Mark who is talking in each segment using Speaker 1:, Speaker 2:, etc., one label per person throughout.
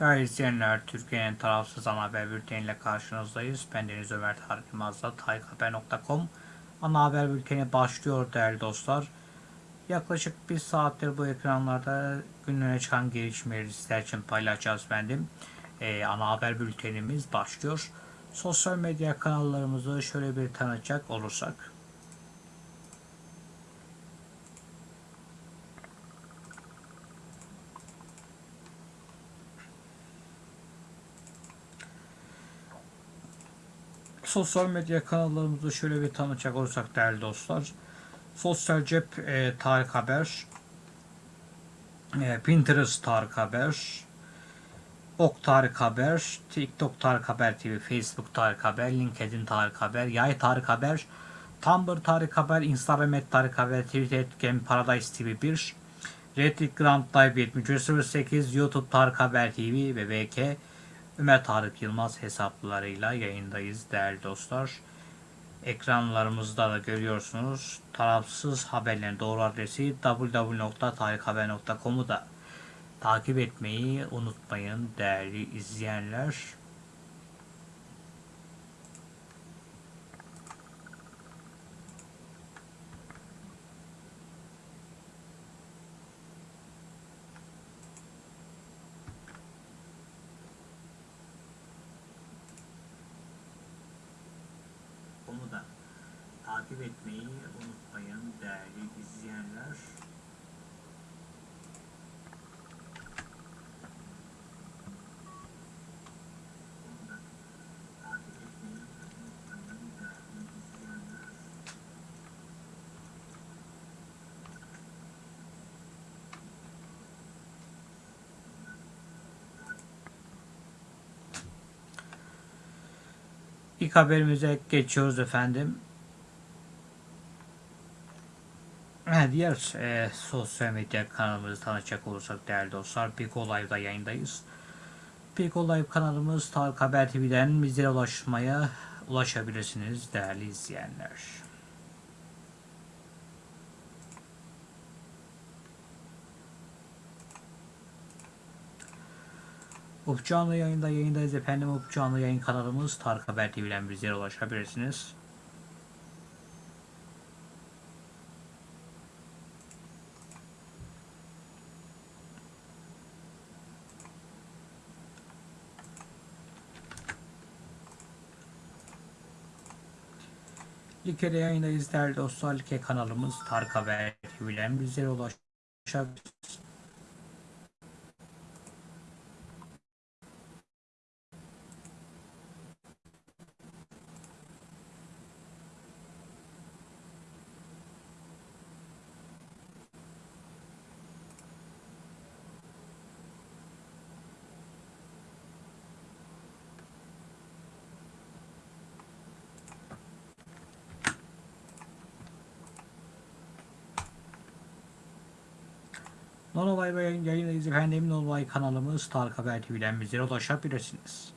Speaker 1: Değerli izleyenler, Türkiye'nin tarafsız ana haber bülteniyle karşınızdayız. Ben Deniz Ömer Tarık Yılmaz'la tarikhaber.com ana haber bülteni başlıyor değerli dostlar. Yaklaşık bir saattir bu ekranlarda günlere çıkan gelişmeleri sizler için paylaşacağız efendim. Ee, ana haber bültenimiz başlıyor. Sosyal medya kanallarımızı şöyle bir tanıtacak olursak. Sosyal medya kanallarımızı şöyle bir tanıtacak olursak değerli dostlar. Sosyal Cep e, Tarık Haber, e, Pinterest Tarık Haber, Ok Tarık Haber, TikTok Tarık Haber TV, Facebook Tarık Haber, LinkedIn Tarık Haber, Yay Tarık Haber, Tumblr Tarık Haber, Instagram et Tarık Haber, Twitter et Game Paradise TV 1, Reddit Grand Live 7308, YouTube Tarık Haber TV ve VK Ömer Tarık Yılmaz hesaplarıyla yayındayız değerli dostlar. Ekranlarımızda da görüyorsunuz. Tarafsız haberlerin doğru adresi www.tarikhaber.com'u da takip etmeyi unutmayın değerli izleyenler. Onu da takip etmeyi unutmayın değerli izleyenler. Onu da takip etmeyi unutmayın değerli izleyenler. İlk haberimize geçiyoruz efendim. Diğer e, sosyal medya kanalımızı tanıtacak olursak değerli dostlar Piko Live'da yayındayız. Piko Live kanalımız Tarık Haber TV'den bizlere ulaşmaya ulaşabilirsiniz değerli izleyenler. Up canlı yayında yayındayız efendim. Up canlı yayın kanalımız Tarık Haber TV'den bizlere ulaşabilirsiniz. Like'de yayındayız değerli dostlar. Like kanalımız Tarık Haber TV'den bizlere ulaşabilirsiniz. Nonolay ve yayın, yayındayız efendim. Nonolay kanalımız Tarık Haber TV'den bizlere ulaşabilirsiniz.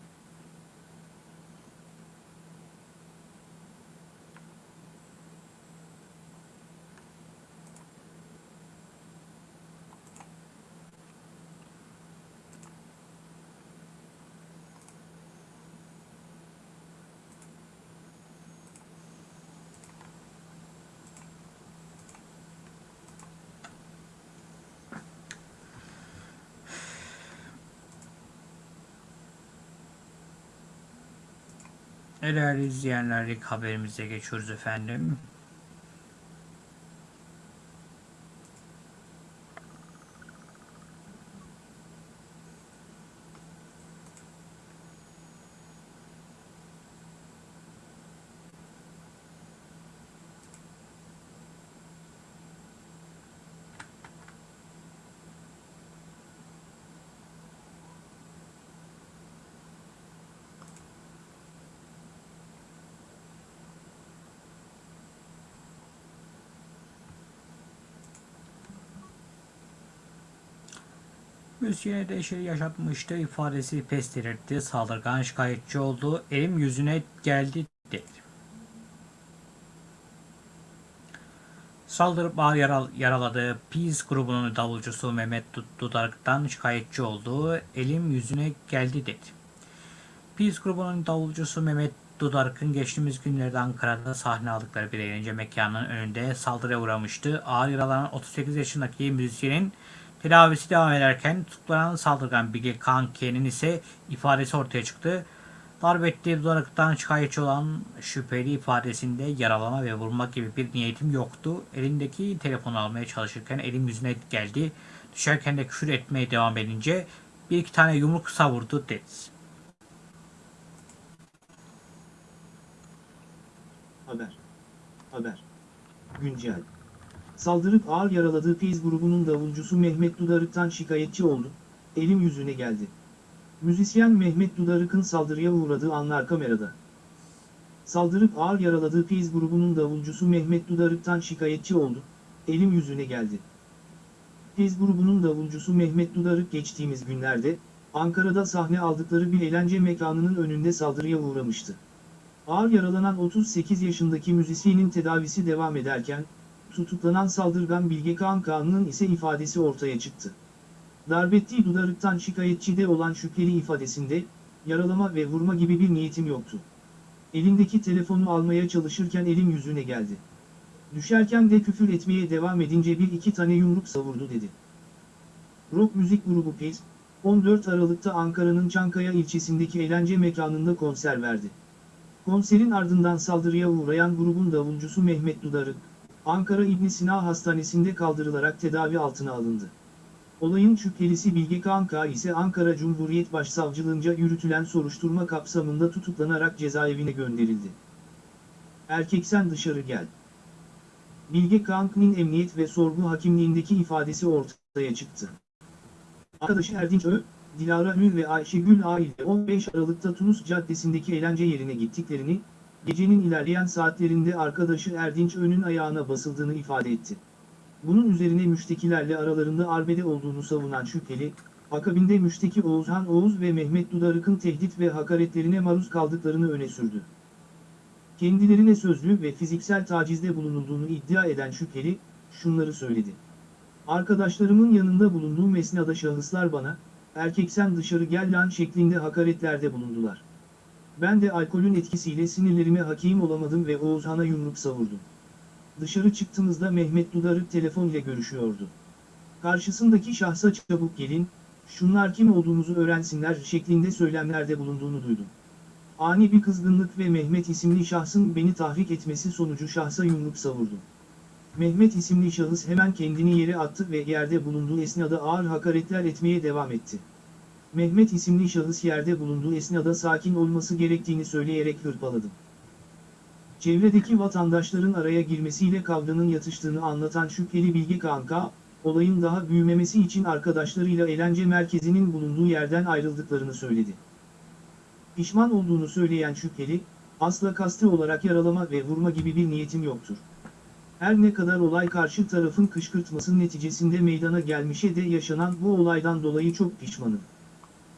Speaker 1: Değerli izleyenler ilk haberimize geçiyoruz efendim. Müziğine dehşet yaşatmıştı ifadesi pes etti. Saldırgan şikayetçi oldu. Elim yüzüne geldi dedi. Saldırıp ağır yaral, yaraladığı Peace grubunun davulcusu Mehmet Dud- Dudarık'tan şikayetçi olduğu elim yüzüne geldi dedi. Peace grubunun davulcusu Mehmet Dudarık'ın geçtiğimiz günlerde Ankara'da sahne aldıkları bir eğlence mekanının önünde saldırıya uğramıştı. Ağır yaralanan 38 yaşındaki müzisyenin tedavisi devam ederken tutuklanan saldırgan Bilge Kanki'nin ise ifadesi ortaya çıktı. Darp ettiği dudaraktan şikayetçi olan şüpheli ifadesinde yaralama ve vurmak gibi bir niyetim yoktu. Elindeki telefonu almaya çalışırken elim yüzüne geldi. Düşerken de küfür etmeye devam edince bir iki tane yumruk savurdu dedi.
Speaker 2: Haber. Haber. Güncel. Saldırıp ağır yaraladığı Feyz grubunun davulcusu Mehmet Dudarık'tan şikayetçi oldu. Elim yüzüne geldi. Müzisyen Mehmet Dudarık'ın saldırıya uğradığı anlar kamerada. Saldırıp ağır yaraladığı Feyz grubunun davulcusu Mehmet Dudarık'tan şikayetçi oldu. Elim yüzüne geldi. Feyz grubunun davulcusu Mehmet Dudarık geçtiğimiz günlerde, Ankara'da sahne aldıkları bir eğlence mekanının önünde saldırıya uğramıştı. Ağır yaralanan 38 yaşındaki müzisyenin tedavisi devam ederken, tutuklanan saldırgan Bilge Kağan Kağan'ın ise ifadesi ortaya çıktı. Darbettiği dudarıktan şikayetçide olan şüpheli ifadesinde, yaralama ve vurma gibi bir niyetim yoktu. Elindeki telefonu almaya çalışırken elim yüzüne geldi. Düşerken de küfür etmeye devam edince bir iki tane yumruk savurdu dedi. Rock müzik grubu Pez, 14 Aralık'ta Ankara'nın Çankaya ilçesindeki eğlence mekanında konser verdi. Konserin ardından saldırıya uğrayan grubun davulcusu Mehmet Dudarık, Ankara İbn Sina Hastanesi'nde kaldırılarak tedavi altına alındı. Olayın şüphelisi Bilge Kanka ise Ankara Cumhuriyet Başsavcılığınca yürütülen soruşturma kapsamında tutuklanarak cezaevine gönderildi. Erkek sen dışarı gel. Bilge Kank'ın emniyet ve sorgu hakimliğindeki ifadesi ortaya çıktı. Arkadaşı Erdinç Ö, Dilara Ül ve Ayşegül A ile 15 Aralık'ta Tunus Caddesi'ndeki eğlence yerine gittiklerini, gecenin ilerleyen saatlerinde arkadaşı Erdinç Ö'nün ayağına basıldığını ifade etti. Bunun üzerine müştekilerle aralarında arbede olduğunu savunan şüpheli, akabinde müşteki Oğuzhan Oğuz ve Mehmet Dudarık'ın tehdit ve hakaretlerine maruz kaldıklarını öne sürdü. Kendilerine sözlü ve fiziksel tacizde bulunulduğunu iddia eden şüpheli, şunları söyledi. Arkadaşlarımın yanında bulunduğum esnada şahıslar bana, erkek sen dışarı gel lan şeklinde hakaretlerde bulundular. Ben de alkolün etkisiyle sinirlerime hakim olamadım ve Oğuzhan'a yumruk savurdum. Dışarı çıktığımızda Mehmet Dudarık telefon ile görüşüyordu. Karşısındaki şahsa çabuk gelin, şunlar kim olduğumuzu öğrensinler şeklinde söylemlerde bulunduğunu duydum. Ani bir kızgınlık ve Mehmet isimli şahsın beni tahrik etmesi sonucu şahsa yumruk savurdum. Mehmet isimli şahıs hemen kendini yere attı ve yerde bulunduğu esnada ağır hakaretler etmeye devam etti. Mehmet isimli şahıs yerde bulunduğu esnada sakin olması gerektiğini söyleyerek hırpaladım. Çevredeki vatandaşların araya girmesiyle kavganın yatıştığını anlatan şüpheli Bilge Kanka, olayın daha büyümemesi için arkadaşlarıyla eğlence merkezinin bulunduğu yerden ayrıldıklarını söyledi. Pişman olduğunu söyleyen şüpheli, asla kasti olarak yaralama ve vurma gibi bir niyetim yoktur. Her ne kadar olay karşı tarafın kışkırtması neticesinde meydana gelmişe de yaşanan bu olaydan dolayı çok pişmanım.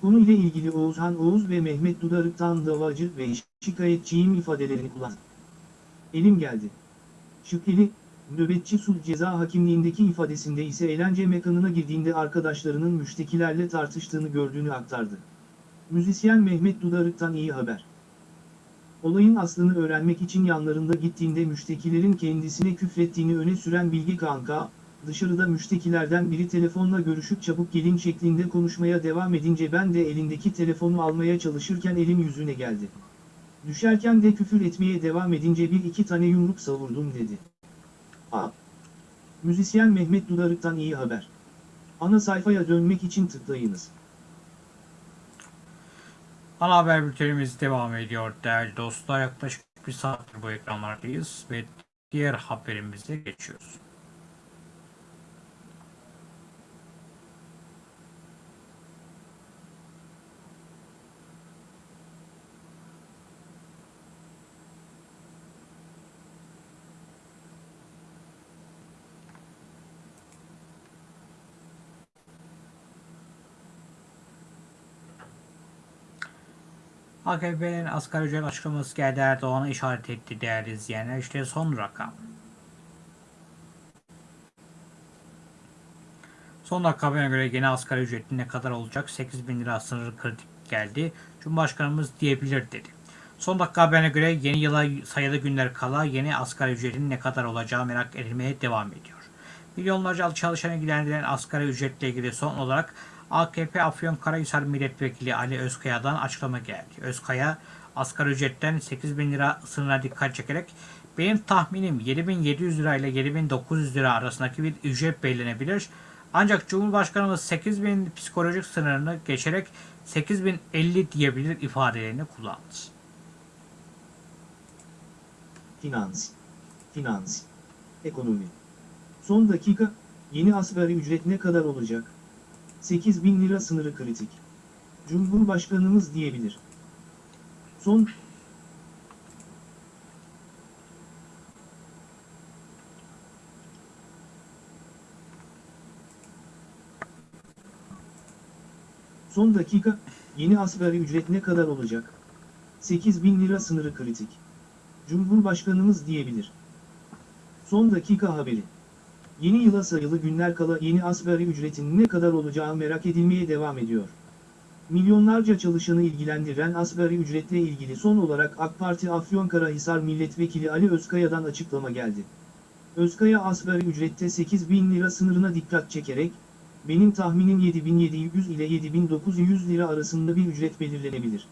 Speaker 2: Konuyla ilgili Oğuzhan Oğuz ve Mehmet Dudarık'tan davacı ve şikayetçiyim ifadelerini kullandı. Elim geldi. Şüpheli, nöbetçi sulh ceza hakimliğindeki ifadesinde ise eğlence mekanına girdiğinde arkadaşlarının müştekilerle tartıştığını gördüğünü aktardı. Müzisyen Mehmet Dudarık'tan iyi haber. Olayın aslını öğrenmek için yanlarında gittiğinde müştekilerin kendisine küfrettiğini öne süren Bilge Kanka, dışarıda müştekilerden biri telefonla görüşüp çabuk gelin şeklinde konuşmaya devam edince ben de elindeki telefonu almaya çalışırken elim yüzüne geldi. Düşerken de küfür etmeye devam edince bir iki tane yumruk savurdum dedi. A. Müzisyen Mehmet Dudarık'tan iyi haber. Ana sayfaya dönmek için tıklayınız.
Speaker 1: Ana haber bültenimiz devam ediyor değerli dostlar. Yaklaşık bir saattir bu ekranlardayız ve diğer haberimize geçiyoruz. AKP'nin asgari ücret açıklaması geldi Erdoğan'a işaret etti değerli izleyenler. İşte son rakam. Son dakika haberine göre yeni asgari ücretin ne kadar olacak? 8 bin lira sınırı kritik geldi. Cumhurbaşkanımız diyebilir dedi. Son dakika haberine göre yeni yıla sayılı günler kala yeni asgari ücretin ne kadar olacağı merak edilmeye devam ediyor. Milyonlarca çalışana giderilen asgari ücretle ilgili son olarak AKP Afyonkarahisar Milletvekili Ali Özkaya'dan açıklama geldi. Özkaya asgari ücretten 8 bin lira sınırına dikkat çekerek benim tahminim 7700 lira ile 7900 lira arasındaki bir ücret belirlenebilir. Ancak Cumhurbaşkanımız 8000 psikolojik sınırını geçerek 8050 diyebilir ifadelerini kullandı.
Speaker 2: Finans. Finans. Ekonomi. Son dakika, yeni asgari ücret ne kadar olacak? 8 bin lira sınırı kritik. Cumhurbaşkanımız diyebilir. Son, Son dakika, yeni asgari ücret ne kadar olacak? 8 bin lira sınırı kritik. Cumhurbaşkanımız diyebilir. Son dakika haberi. Yeni yıla sayılı günler kala yeni asgari ücretin ne kadar olacağı merak edilmeye devam ediyor. Milyonlarca çalışanı ilgilendiren asgari ücretle ilgili son olarak AK Parti Afyonkarahisar Milletvekili Ali Özkaya'dan açıklama geldi. Özkaya asgari ücrette 8 bin lira sınırına dikkat çekerek, benim tahminim 7700 ile 7900 lira arasında bir ücret belirlenebilir.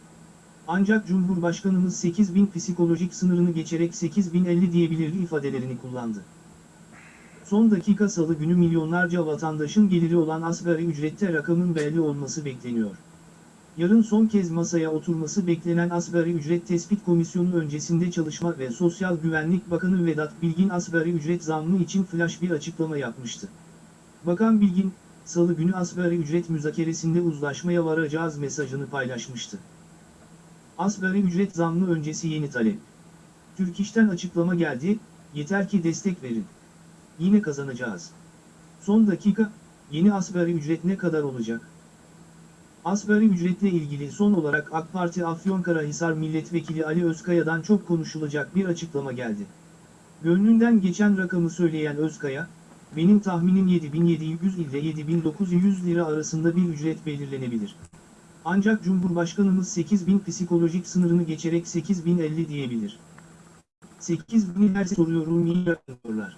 Speaker 2: Ancak Cumhurbaşkanımız 8000 psikolojik sınırını geçerek 8050 diyebilir ifadelerini kullandı. Son dakika salı günü milyonlarca vatandaşın geliri olan asgari ücrette rakamın belli olması bekleniyor. Yarın son kez masaya oturması beklenen asgari ücret tespit komisyonu öncesinde Çalışma ve Sosyal Güvenlik Bakanı Vedat Bilgin asgari ücret zammı için flash bir açıklama yapmıştı. Bakan Bilgin, salı günü asgari ücret müzakeresinde uzlaşmaya varacağız mesajını paylaşmıştı. Asgari ücret zammı öncesi yeni talep. Türk İş'ten açıklama geldi, yeter ki destek verin. Yine kazanacağız. Son dakika, yeni asgari ücret ne kadar olacak? Asgari ücretle ilgili son olarak AK Parti Afyonkarahisar Milletvekili Ali Özkaya'dan çok konuşulacak bir açıklama geldi. Gönlünden geçen rakamı söyleyen Özkaya, benim tahminim 7700 ile 7900 lira arasında bir ücret belirlenebilir. Ancak Cumhurbaşkanımız 8000 psikolojik sınırını geçerek 8050 diyebilir. 8000'i her soruyorum niye yapıyorlar?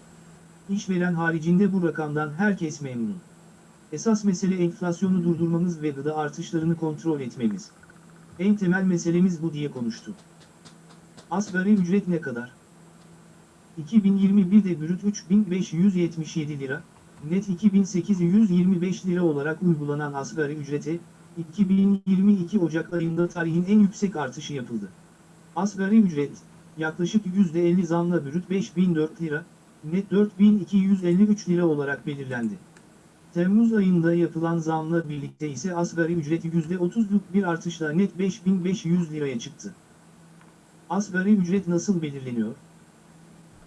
Speaker 2: İşveren haricinde bu rakamdan herkes memnun. Esas mesele enflasyonu durdurmamız ve gıda artışlarını kontrol etmemiz. En temel meselemiz bu diye konuştu. Asgari ücret ne kadar? 2021'de brüt 3577 lira, net 2825 lira olarak uygulanan asgari ücrete, 2022 Ocak ayında tarihin en yüksek artışı yapıldı. Asgari ücret, yaklaşık %50 zamla brüt 5004 lira, net 4253 lira olarak belirlendi. Temmuz ayında yapılan zamla birlikte ise asgari ücret %30'luk bir artışla net 5500 liraya çıktı. Asgari ücret nasıl belirleniyor?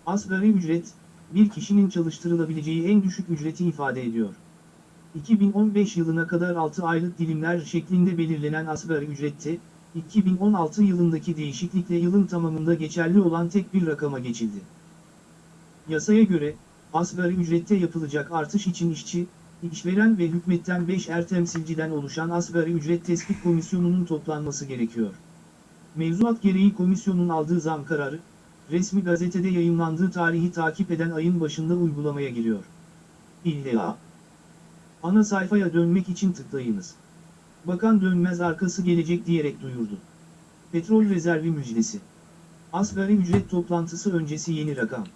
Speaker 2: Asgari ücret, bir kişinin çalıştırılabileceği en düşük ücreti ifade ediyor. 2015 yılına kadar 6 aylık dilimler şeklinde belirlenen asgari ücrette, 2016 yılındaki değişiklikle yılın tamamında geçerli olan tek bir rakama geçildi. Yasaya göre, asgari ücrette yapılacak artış için işçi, işveren ve hükümetten 5 er temsilciden oluşan asgari ücret tespit komisyonunun toplanması gerekiyor. Mevzuat gereği komisyonun aldığı zam kararı, resmi gazetede yayınlandığı tarihi takip eden ayın başında uygulamaya giriyor. İlla. Ana sayfaya dönmek için tıklayınız. Bakan dönmez arkası gelecek diyerek duyurdu. Petrol rezervi müjdesi. Asgari ücret toplantısı öncesi yeni rakam.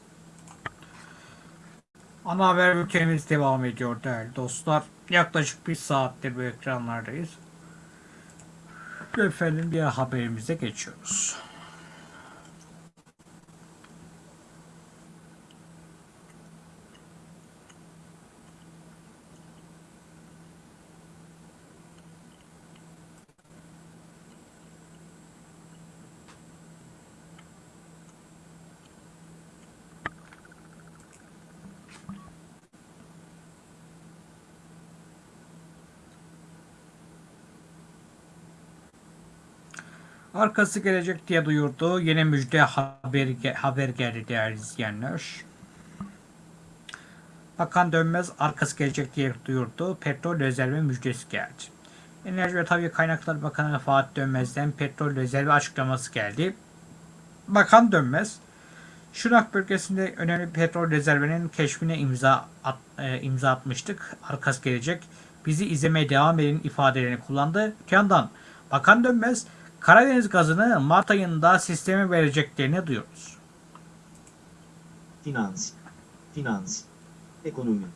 Speaker 1: Ana haber bültenimiz devam ediyor değerli dostlar. Yaklaşık bir saattir bu ekranlardayız. Efendim diğer haberimize geçiyoruz. Arkası gelecek diye duyurdu. Yeni müjde haber, haber geldi değerli izleyenler. Bakan Dönmez arkası gelecek diye duyurdu. Petrol rezervi müjdesi geldi. Enerji ve Tabi Kaynaklar Bakanı Fatih Dönmez'den petrol rezervi açıklaması geldi. Bakan Dönmez, Şırnak bölgesinde önemli petrol rezervinin keşfine imza at, e, imza atmıştık. Arkası gelecek. Bizi izlemeye devam edin ifadelerini kullandı. Öte yandan Bakan Dönmez, Karadeniz gazını Mart ayında sisteme vereceklerini duyuyoruz.
Speaker 2: Finans. Finans. Ekonomi.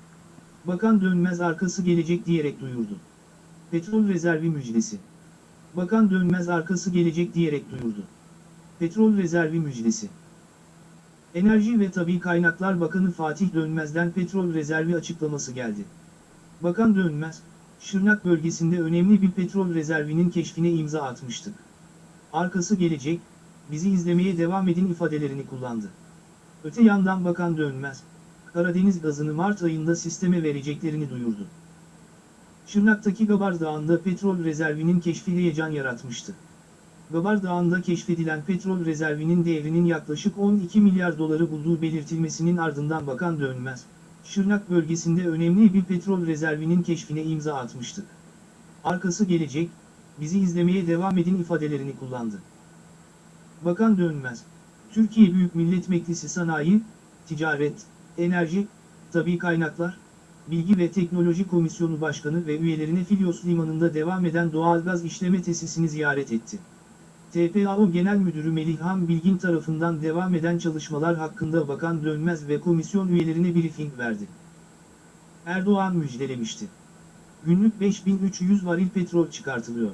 Speaker 2: Bakan Dönmez arkası gelecek diyerek duyurdu. Petrol rezervi müjdesi. Bakan Dönmez arkası gelecek diyerek duyurdu. Petrol rezervi müjdesi. Enerji ve Tabi Kaynaklar Bakanı Fatih Dönmez'den petrol rezervi açıklaması geldi. Bakan Dönmez, Şırnak bölgesinde önemli bir petrol rezervinin keşfine imza atmıştık. Arkası gelecek, bizi izlemeye devam edin ifadelerini kullandı. Öte yandan Bakan Dönmez, Karadeniz gazını Mart ayında sisteme vereceklerini duyurdu. Şırnak'taki Gabar Dağı'nda petrol rezervinin keşfi heyecan yaratmıştı. Gabar Dağı'nda keşfedilen petrol rezervinin değerinin yaklaşık 12 milyar doları bulduğu belirtilmesinin ardından Bakan Dönmez, Şırnak bölgesinde önemli bir petrol rezervinin keşfine imza atmıştık. Arkası gelecek, bizi izlemeye devam edin ifadelerini kullandı. Bakan Dönmez, Türkiye Büyük Millet Meclisi Sanayi, Ticaret, Enerji, Tabi Kaynaklar, Bilgi ve Teknoloji Komisyonu Başkanı ve üyelerine Filyos Limanı'nda devam eden doğalgaz işleme tesisini ziyaret etti. TPAO Genel Müdürü Melihhan Bilgin tarafından devam eden çalışmalar hakkında Bakan Dönmez ve komisyon üyelerine briefing verdi. Erdoğan müjdelemişti. Günlük 5300 varil petrol çıkartılıyor.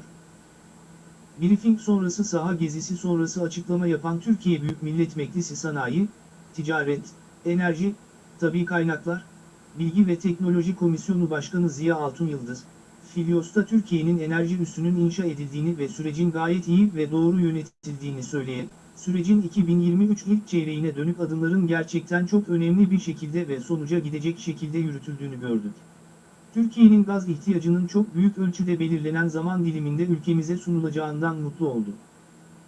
Speaker 2: Briefing sonrası saha gezisi sonrası açıklama yapan Türkiye Büyük Millet Meclisi Sanayi, Ticaret, Enerji, Tabi Kaynaklar, Bilgi ve Teknoloji Komisyonu Başkanı Ziya Altun Yıldız, Filyos'ta Türkiye'nin enerji üssünün inşa edildiğini ve sürecin gayet iyi ve doğru yönetildiğini söyleyen, sürecin 2023 ilk çeyreğine dönük adımların gerçekten çok önemli bir şekilde ve sonuca gidecek şekilde yürütüldüğünü gördük. Türkiye'nin gaz ihtiyacının çok büyük ölçüde belirlenen zaman diliminde ülkemize sunulacağından mutlu oldu.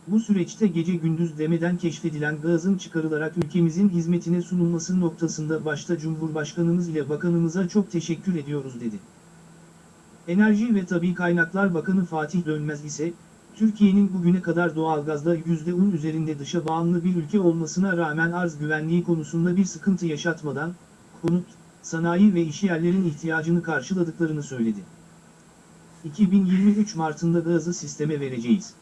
Speaker 2: Bu süreçte gece gündüz demeden keşfedilen gazın çıkarılarak ülkemizin hizmetine sunulması noktasında başta Cumhurbaşkanımız ile bakanımıza çok teşekkür ediyoruz dedi. Enerji ve Tabi Kaynaklar Bakanı Fatih Dönmez ise, Türkiye'nin bugüne kadar doğalgazda %10 üzerinde dışa bağımlı bir ülke olmasına rağmen arz güvenliği konusunda bir sıkıntı yaşatmadan, konut, sanayi ve işyerlerin ihtiyacını karşıladıklarını söyledi. 2023 Mart'ında gazı sisteme vereceğiz.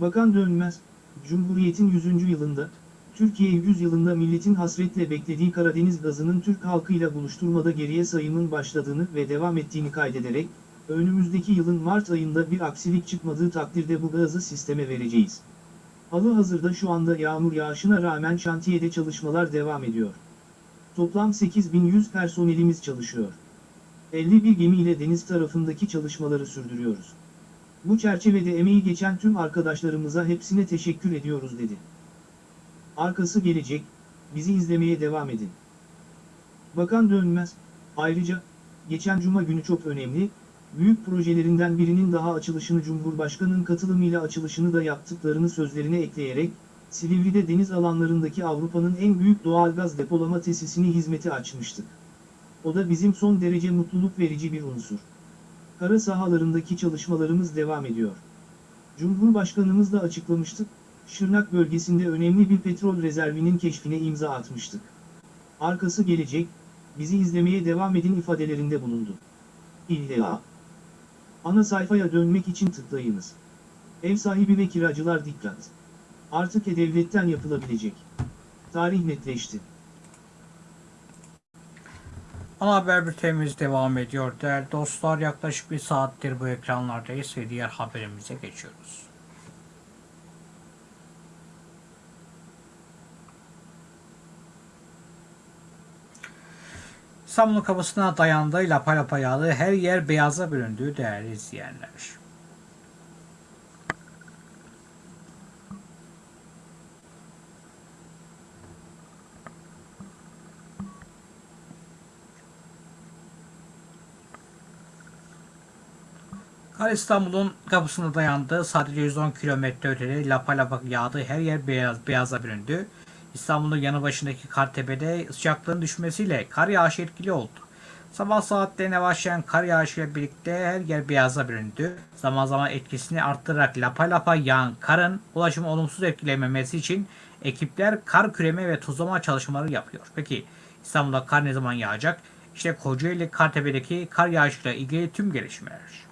Speaker 2: Bakan Dönmez, Cumhuriyet'in 100. yılında, Türkiye 100 yılında milletin hasretle beklediği Karadeniz gazının Türk halkıyla buluşturmada geriye sayımın başladığını ve devam ettiğini kaydederek, önümüzdeki yılın Mart ayında bir aksilik çıkmadığı takdirde bu gazı sisteme vereceğiz. Halı hazırda şu anda yağmur yağışına rağmen şantiyede çalışmalar devam ediyor. Toplam 8100 personelimiz çalışıyor. 51 gemiyle deniz tarafındaki çalışmaları sürdürüyoruz. Bu çerçevede emeği geçen tüm arkadaşlarımıza hepsine teşekkür ediyoruz dedi. Arkası gelecek, bizi izlemeye devam edin. Bakan Dönmez, ayrıca, geçen cuma günü çok önemli, büyük projelerinden birinin daha açılışını Cumhurbaşkanı'nın katılımıyla açılışını da yaptıklarını sözlerine ekleyerek, Silivri'de deniz alanlarındaki Avrupa'nın en büyük doğalgaz depolama tesisini hizmete açmıştık. O da bizim son derece mutluluk verici bir unsur. Kara sahalarındaki çalışmalarımız devam ediyor. Cumhurbaşkanımız da açıklamıştık, Şırnak bölgesinde önemli bir petrol rezervinin keşfine imza atmıştık. Arkası gelecek, bizi izlemeye devam edin ifadelerinde bulundu. İlla. Ana sayfaya dönmek için tıklayınız. Ev sahibi ve kiracılar dikkat. Artık e-devletten yapılabilecek. Tarih netleşti.
Speaker 1: Ana haber bültenimiz devam ediyor. Değerli dostlar yaklaşık bir saattir bu ekranlardayız ve diğer haberimize geçiyoruz. İstanbul'un kapısına dayandı, lapa lapa yağdı, her yer beyaza büründü değerli izleyenler. Kar İstanbul'un kapısına dayandı. Sadece 110 kilometre ötede lapa lapa yağdı. Her yer beyaz, beyaza büründü. İstanbul'un yanı başındaki Kartepe'de sıcaklığın düşmesiyle kar yağışı etkili oldu. Sabah saatlerine başlayan kar yağışıyla birlikte her yer beyaza büründü. Zaman zaman etkisini arttırarak lapa lapa yağan karın ulaşımı olumsuz etkilememesi için ekipler kar küreme ve tuzlama çalışmaları yapıyor. Peki İstanbul'da kar ne zaman yağacak? İşte Kocaeli Kartepe'deki kar yağışıyla ilgili tüm gelişmeler.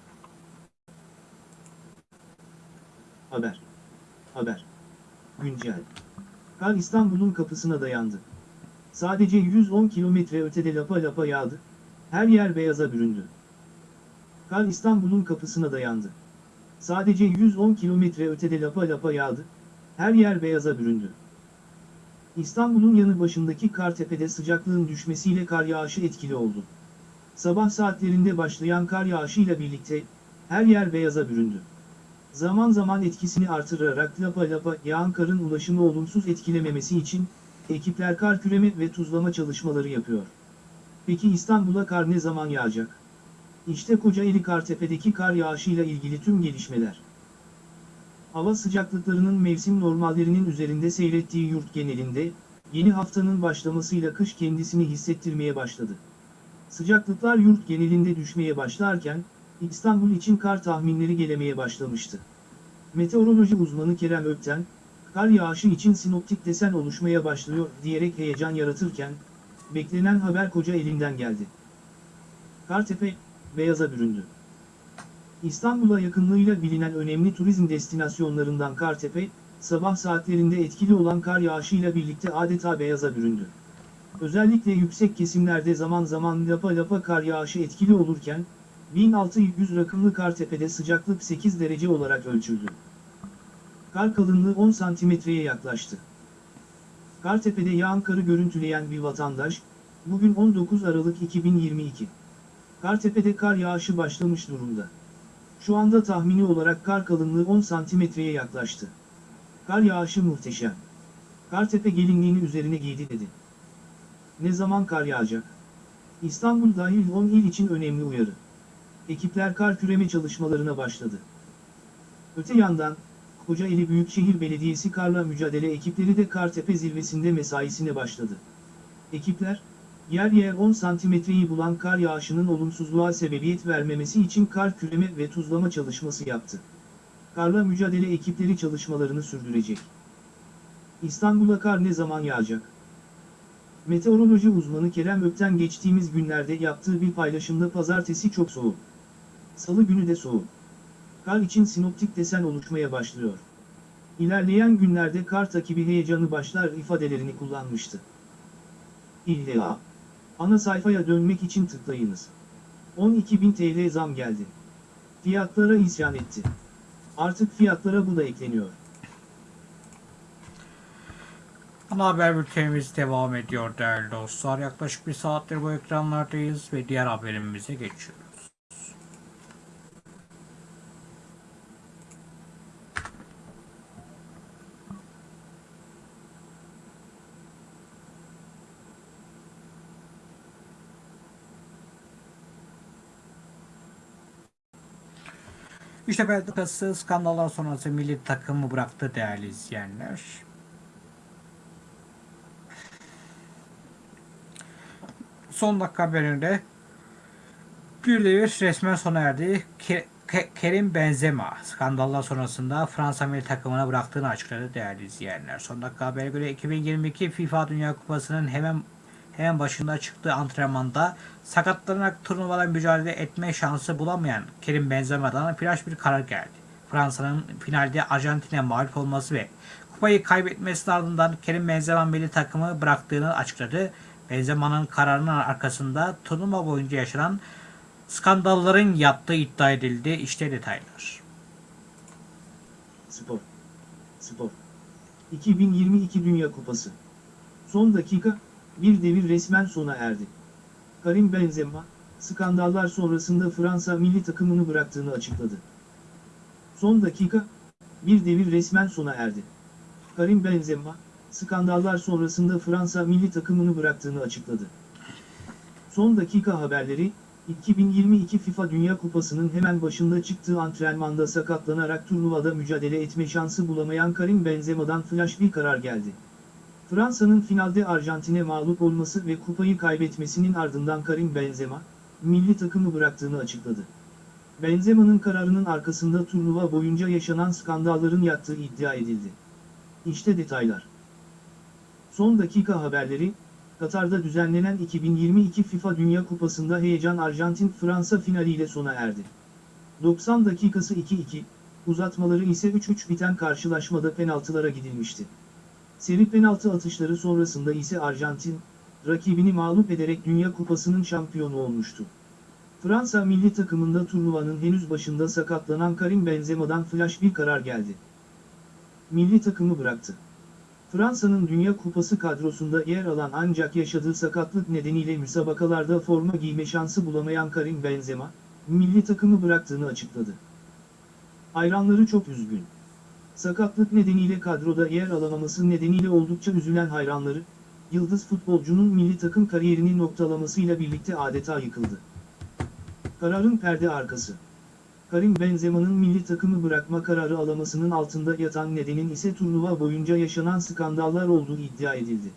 Speaker 2: Haber. Haber. Güncel. Kar İstanbul'un kapısına dayandı. Sadece 110 kilometre ötede lapa lapa yağdı. Her yer beyaza büründü. Kar İstanbul'un kapısına dayandı. Sadece 110 kilometre ötede lapa lapa yağdı. Her yer beyaza büründü. İstanbul'un yanı başındaki Kartepe'de sıcaklığın düşmesiyle kar yağışı etkili oldu. Sabah saatlerinde başlayan kar yağışıyla birlikte her yer beyaza büründü. Zaman zaman etkisini artırarak lapa lapa yağan karın ulaşımı olumsuz etkilememesi için ekipler kar küreme ve tuzlama çalışmaları yapıyor. Peki İstanbul'a kar ne zaman yağacak? İşte Kocaeli Kartepe'deki kar yağışıyla ilgili tüm gelişmeler. Hava sıcaklıklarının mevsim normallerinin üzerinde seyrettiği yurt genelinde, yeni haftanın başlamasıyla kış kendisini hissettirmeye başladı. Sıcaklıklar yurt genelinde düşmeye başlarken, İstanbul için kar tahminleri gelemeye başlamıştı. Meteoroloji uzmanı Kerem Ökten, kar yağışı için sinoptik desen oluşmaya başlıyor diyerek heyecan yaratırken, beklenen haber koca elinden geldi. Kartepe, beyaza büründü. İstanbul'a yakınlığıyla bilinen önemli turizm destinasyonlarından Kartepe, sabah saatlerinde etkili olan kar yağışıyla birlikte adeta beyaza büründü. Özellikle yüksek kesimlerde zaman zaman lapa lapa kar yağışı etkili olurken, 1600 rakımlı Kartepe'de sıcaklık 8 derece olarak ölçüldü. Kar kalınlığı 10 santimetreye yaklaştı. Kartepe'de yağan karı görüntüleyen bir vatandaş, bugün 19 Aralık 2022. Kartepe'de kar yağışı başlamış durumda. Şu anda tahmini olarak kar kalınlığı 10 santimetreye yaklaştı. Kar yağışı muhteşem. Kartepe gelinliğini üzerine giydi dedi. Ne zaman kar yağacak? İstanbul dahil 10 il için önemli uyarı. Ekipler kar küreme çalışmalarına başladı. Öte yandan, Kocaeli Büyükşehir Belediyesi karla mücadele ekipleri de Kartepe zirvesinde mesaisine başladı. Ekipler, yer yer 10 santimetreyi bulan kar yağışının olumsuzluğa sebebiyet vermemesi için kar küreme ve tuzlama çalışması yaptı. Karla mücadele ekipleri çalışmalarını sürdürecek. İstanbul'a kar ne zaman yağacak? Meteoroloji uzmanı Kerem Ökten geçtiğimiz günlerde yaptığı bir paylaşımda pazartesi çok soğuk. Salı günü de soğuk. Kar için sinoptik desen oluşmaya başlıyor. İlerleyen günlerde kar takibi heyecanı başlar ifadelerini kullanmıştı. İlla. Ana sayfaya dönmek için tıklayınız. 12.000 TL zam geldi. Fiyatlara isyan etti. Artık fiyatlara bu da ekleniyor.
Speaker 1: Ana haber bültenimiz devam ediyor değerli dostlar. Yaklaşık bir saattir bu ekranlardayız ve diğer haberimize geçiyoruz. İşte Belçika'sı skandallar sonrası milli takımı bıraktı değerli izleyenler. son dakika haberinde bir devir resmen sona erdi. Ke- Ke- Kerim Benzema skandallar sonrasında Fransa milli takımına bıraktığını açıkladı değerli izleyenler. Son dakika habere göre 2022 FIFA Dünya Kupası'nın hemen hemen başında çıktığı antrenmanda sakatlanarak turnuvada mücadele etme şansı bulamayan Kerim Benzema'dan flash bir karar geldi. Fransa'nın finalde Arjantin'e mağlup olması ve kupayı kaybetmesinin ardından Kerim Benzema milli takımı bıraktığını açıkladı. Benzema'nın kararının arkasında turnuva boyunca yaşanan skandalların yattığı iddia edildi. İşte detaylar.
Speaker 2: Spor. Spor. 2022 Dünya Kupası. Son dakika, bir devir resmen sona erdi. Karim Benzema, skandallar sonrasında Fransa milli takımını bıraktığını açıkladı. Son dakika, bir devir resmen sona erdi. Karim Benzema, skandallar sonrasında Fransa milli takımını bıraktığını açıkladı. Son dakika haberleri, 2022 FIFA Dünya Kupası'nın hemen başında çıktığı antrenmanda sakatlanarak turnuvada mücadele etme şansı bulamayan Karim Benzema'dan flash bir karar geldi. Fransa'nın finalde Arjantin'e mağlup olması ve kupayı kaybetmesinin ardından Karim Benzema, milli takımı bıraktığını açıkladı. Benzema'nın kararının arkasında turnuva boyunca yaşanan skandalların yattığı iddia edildi. İşte detaylar. Son dakika haberleri, Katar'da düzenlenen 2022 FIFA Dünya Kupası'nda heyecan Arjantin-Fransa finaliyle sona erdi. 90 dakikası 2-2, uzatmaları ise 3-3 biten karşılaşmada penaltılara gidilmişti. Seri penaltı atışları sonrasında ise Arjantin, rakibini mağlup ederek Dünya Kupası'nın şampiyonu olmuştu. Fransa milli takımında turnuvanın henüz başında sakatlanan Karim Benzema'dan flash bir karar geldi. Milli takımı bıraktı. Fransa'nın Dünya Kupası kadrosunda yer alan ancak yaşadığı sakatlık nedeniyle müsabakalarda forma giyme şansı bulamayan Karim Benzema, milli takımı bıraktığını açıkladı. Hayranları çok üzgün. Sakatlık nedeniyle kadroda yer alamaması nedeniyle oldukça üzülen hayranları, yıldız futbolcunun milli takım kariyerini noktalamasıyla birlikte adeta yıkıldı. Kararın perde arkası. Karim Benzema'nın milli takımı bırakma kararı alamasının altında yatan nedenin ise turnuva boyunca yaşanan skandallar olduğu iddia edildi.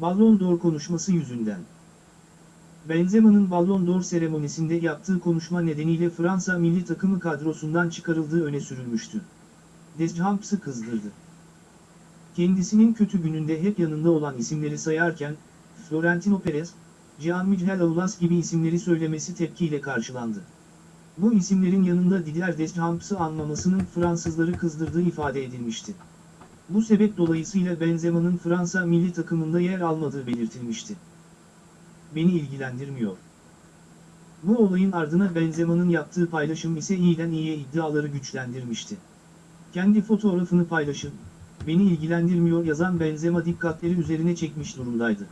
Speaker 2: Ballon d'Or konuşması yüzünden. Benzema'nın Ballon d'Or seremonisinde yaptığı konuşma nedeniyle Fransa milli takımı kadrosundan çıkarıldığı öne sürülmüştü. Deschamps'ı kızdırdı. Kendisinin kötü gününde hep yanında olan isimleri sayarken, Florentino Perez, Jean-Michel Aulas gibi isimleri söylemesi tepkiyle karşılandı. Bu isimlerin yanında Didier Deschamps'ı anmamasının Fransızları kızdırdığı ifade edilmişti. Bu sebep dolayısıyla Benzema'nın Fransa milli takımında yer almadığı belirtilmişti. Beni ilgilendirmiyor. Bu olayın ardına Benzema'nın yaptığı paylaşım ise iyiden iyiye iddiaları güçlendirmişti. Kendi fotoğrafını paylaşıp, beni ilgilendirmiyor yazan Benzema dikkatleri üzerine çekmiş durumdaydı.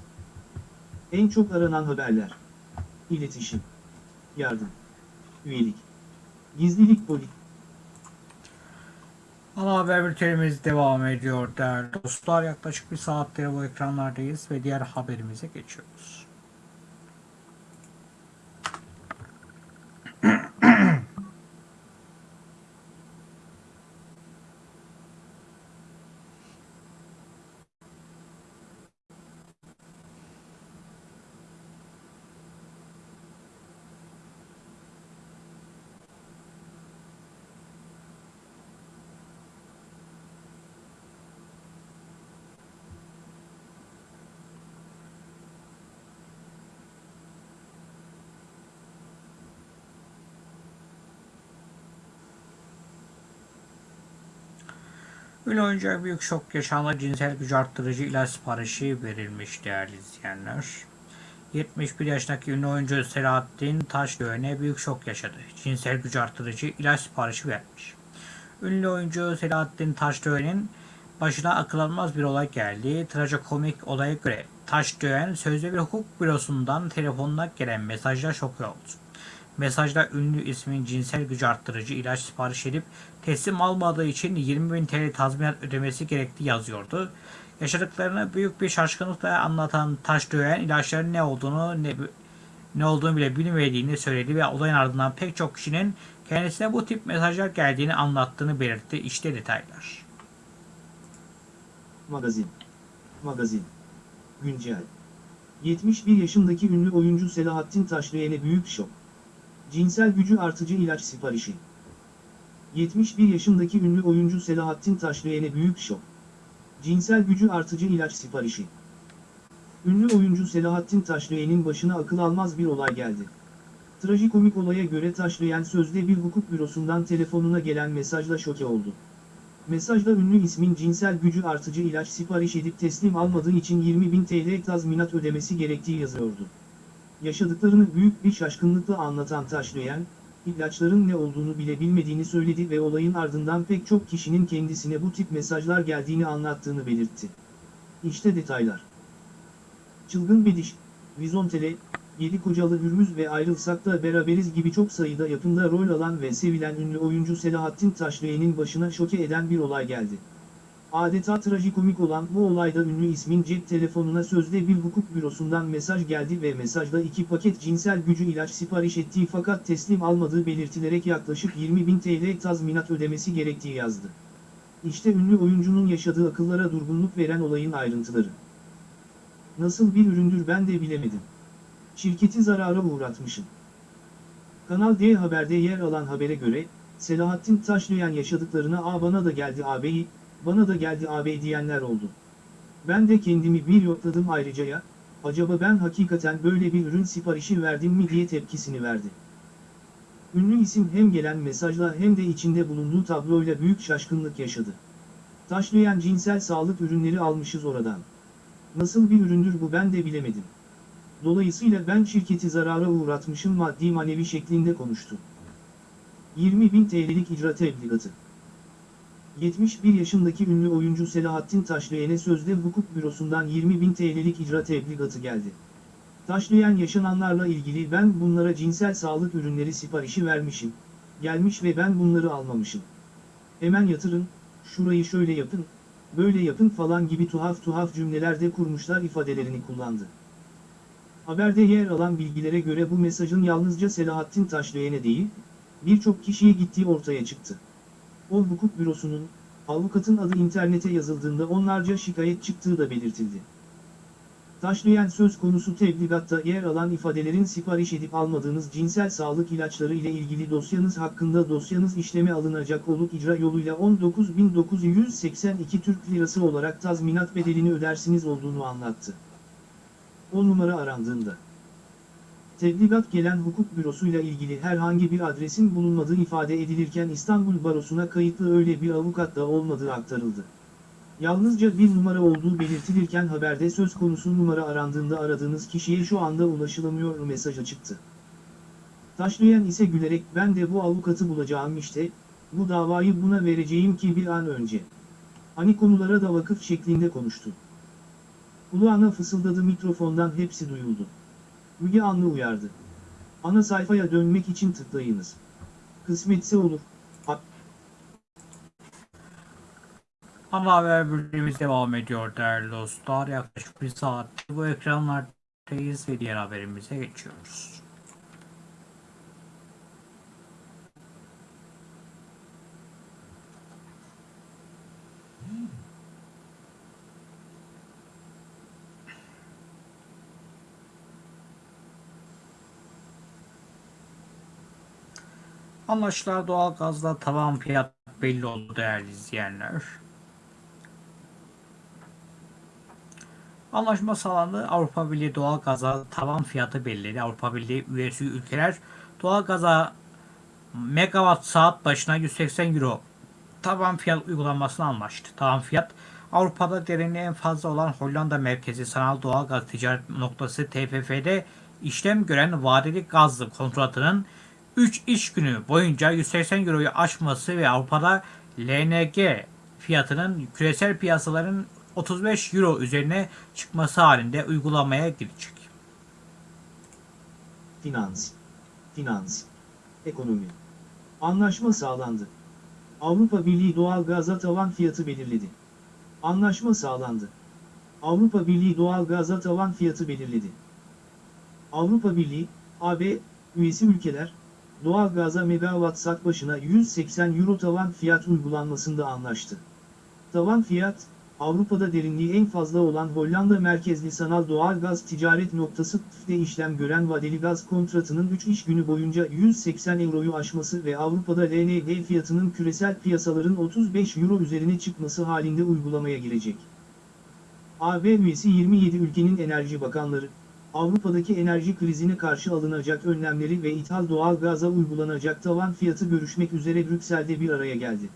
Speaker 2: En çok aranan haberler. İletişim. Yardım. Üyelik. Gizlilik politik.
Speaker 1: Ana haber bültenimiz devam ediyor değerli dostlar. Yaklaşık bir saattir bu ekranlardayız ve diğer haberimize geçiyoruz. Ünlü oyuncuya büyük şok yaşandı. Cinsel güç arttırıcı ilaç siparişi verilmiş değerli izleyenler. 71 yaşındaki ünlü oyuncu Selahattin Taşdöğen'e büyük şok yaşadı. Cinsel güç arttırıcı ilaç siparişi vermiş. Ünlü oyuncu Selahattin Taşdöğen'in başına akıl almaz bir olay geldi. Trajikomik olaya göre Taşdöğen sözde bir hukuk bürosundan telefonuna gelen mesajla şok oldu. Mesajda ünlü ismin cinsel gücü arttırıcı ilaç sipariş edip teslim almadığı için 20 bin TL tazminat ödemesi gerektiği yazıyordu. Yaşadıklarını büyük bir şaşkınlıkla anlatan Taşdöğen ilaçların ne olduğunu ne, ne olduğunu bile bilmediğini söyledi ve olayın ardından pek çok kişinin kendisine bu tip mesajlar geldiğini anlattığını belirtti. İşte detaylar.
Speaker 2: Magazin. Magazin. Güncel. 71 yaşındaki ünlü oyuncu Selahattin Taşdöğen'e büyük şok. Cinsel gücü artıcı ilaç siparişi. 71 yaşındaki ünlü oyuncu Selahattin Taşdöğen'e büyük şok. Cinsel gücü artıcı ilaç siparişi. Ünlü oyuncu Selahattin Taşdöğen'in başına akıl almaz bir olay geldi. Trajikomik olaya göre Taşdöğen sözde bir hukuk bürosundan telefonuna gelen mesajla şoke oldu. Mesajda ünlü ismin cinsel gücü artıcı ilaç sipariş edip teslim almadığı için 20.000 TL tazminat ödemesi gerektiği yazıyordu. Yaşadıklarını büyük bir şaşkınlıkla anlatan Taşdöğen, ilaçların ne olduğunu bile bilmediğini söyledi ve olayın ardından pek çok kişinin kendisine bu tip mesajlar geldiğini anlattığını belirtti. İşte detaylar. Çılgın Bediş, Vizontele, Yedi Kocalı Hürmüz ve Ayrılsak da Beraberiz gibi çok sayıda yapımda rol alan ve sevilen ünlü oyuncu Selahattin Taşdöğen'in başına şoke eden bir olay geldi. Adeta trajikomik olan bu olayda ünlü ismin cep telefonuna sözde bir hukuk bürosundan mesaj geldi ve mesajda iki paket cinsel gücü ilaç sipariş ettiği fakat teslim almadığı belirtilerek yaklaşık 20.000 TL tazminat ödemesi gerektiği yazdı. İşte ünlü oyuncunun yaşadığı akıllara durgunluk veren olayın ayrıntıları. Nasıl bir üründür ben de bilemedim. Şirketi zarara uğratmışım. Kanal D Haber'de yer alan habere göre, Selahattin Taşlayan yaşadıklarına a bana da geldi ağabeyi, bana da geldi ağabey diyenler oldu. Ben de kendimi bir yokladım ayrıca ya, acaba ben hakikaten böyle bir ürün siparişi verdim mi diye tepkisini verdi. Ünlü isim hem gelen mesajla hem de içinde bulunduğu tabloyla büyük şaşkınlık yaşadı. Taşlayan cinsel sağlık ürünleri almışız oradan. Nasıl bir üründür bu ben de bilemedim. Dolayısıyla ben şirketi zarara uğratmışım maddi manevi şeklinde konuştu. 20.000 TL'lik icra tebligatı. 71 yaşındaki ünlü oyuncu Selahattin Taşlayan'e sözde hukuk bürosundan 20.000 TL'lik icra tebligatı geldi. Taşlayan yaşananlarla ilgili ben bunlara cinsel sağlık ürünleri siparişi vermişim, gelmiş ve ben bunları almamışım. Hemen yatırın, şurayı şöyle yapın, böyle yapın falan gibi tuhaf tuhaf cümlelerde kurmuşlar ifadelerini kullandı. Haberde yer alan bilgilere göre bu mesajın yalnızca Selahattin Taşlayan'e değil, birçok kişiye gittiği ortaya çıktı. O hukuk bürosunun, avukatın adı internete yazıldığında onlarca şikayet çıktığı da belirtildi. Taşlayan söz konusu tebligatta yer alan ifadelerin sipariş edip almadığınız cinsel sağlık ilaçları ile ilgili dosyanız hakkında dosyanız işleme alınacak olup icra yoluyla 19.982 Türk Lirası olarak tazminat bedelini ödersiniz olduğunu anlattı. O numara arandığında. Tebligat gelen hukuk bürosuyla ilgili herhangi bir adresin bulunmadığı ifade edilirken İstanbul Barosu'na kayıtlı öyle bir avukat da olmadığı aktarıldı. Yalnızca bir numara olduğu belirtilirken haberde söz konusu numara arandığında aradığınız kişiye şu anda ulaşılamıyor mesajı çıktı. Taşlayan ise gülerek ben de bu avukatı bulacağım işte, bu davayı buna vereceğim ki bir an önce. Hani konulara da vakıf şeklinde konuştu. Kulağına fısıldadı mikrofondan hepsi duyuldu. Müge Anlı uyardı. Ana sayfaya dönmek için tıklayınız. Kısmetse olur.
Speaker 1: Ana haber bültenimiz devam ediyor değerli dostlar. Yaklaşık bir saat bu ekranlardayız ve diğer haberimize geçiyoruz. Anlaşılan doğalgazda tavan fiyat belli oldu değerli izleyenler. Anlaşma sağlandı. Avrupa Birliği doğalgaza tavan fiyatı belirledi. Avrupa Birliği üyesi ülkeler doğalgaza megawatt saat başına 180 euro tavan fiyat uygulanmasını anlaştı. Tavan fiyat Avrupa'da derinliği en fazla olan Hollanda merkezi sanal doğalgaz ticaret noktası TFF'de işlem gören vadeli gazlı kontratının 3 iş günü boyunca 180 euroyu aşması ve Avrupa'da LNG fiyatının küresel piyasaların 35 euro üzerine çıkması halinde uygulamaya girecek.
Speaker 2: Finans. Finans. Ekonomi. Anlaşma sağlandı. Avrupa Birliği doğal gaza tavan fiyatı belirledi. Anlaşma sağlandı. Avrupa Birliği doğal gaza tavan fiyatı belirledi. Avrupa Birliği, AB, üyesi ülkeler, doğal gaza megawatt saat başına 180 euro tavan fiyat uygulanmasında anlaştı. Tavan fiyat, Avrupa'da derinliği en fazla olan Hollanda merkezli sanal doğal gaz ticaret noktası TÜF'de işlem gören vadeli gaz kontratının 3 iş günü boyunca 180 euroyu aşması ve Avrupa'da LNG fiyatının küresel piyasaların 35 euro üzerine çıkması halinde uygulamaya girecek. AB üyesi 27 ülkenin enerji bakanları, Avrupa'daki enerji krizine karşı alınacak önlemleri ve ithal doğal gaza uygulanacak tavan fiyatı görüşmek üzere Brüksel'de bir araya geldi.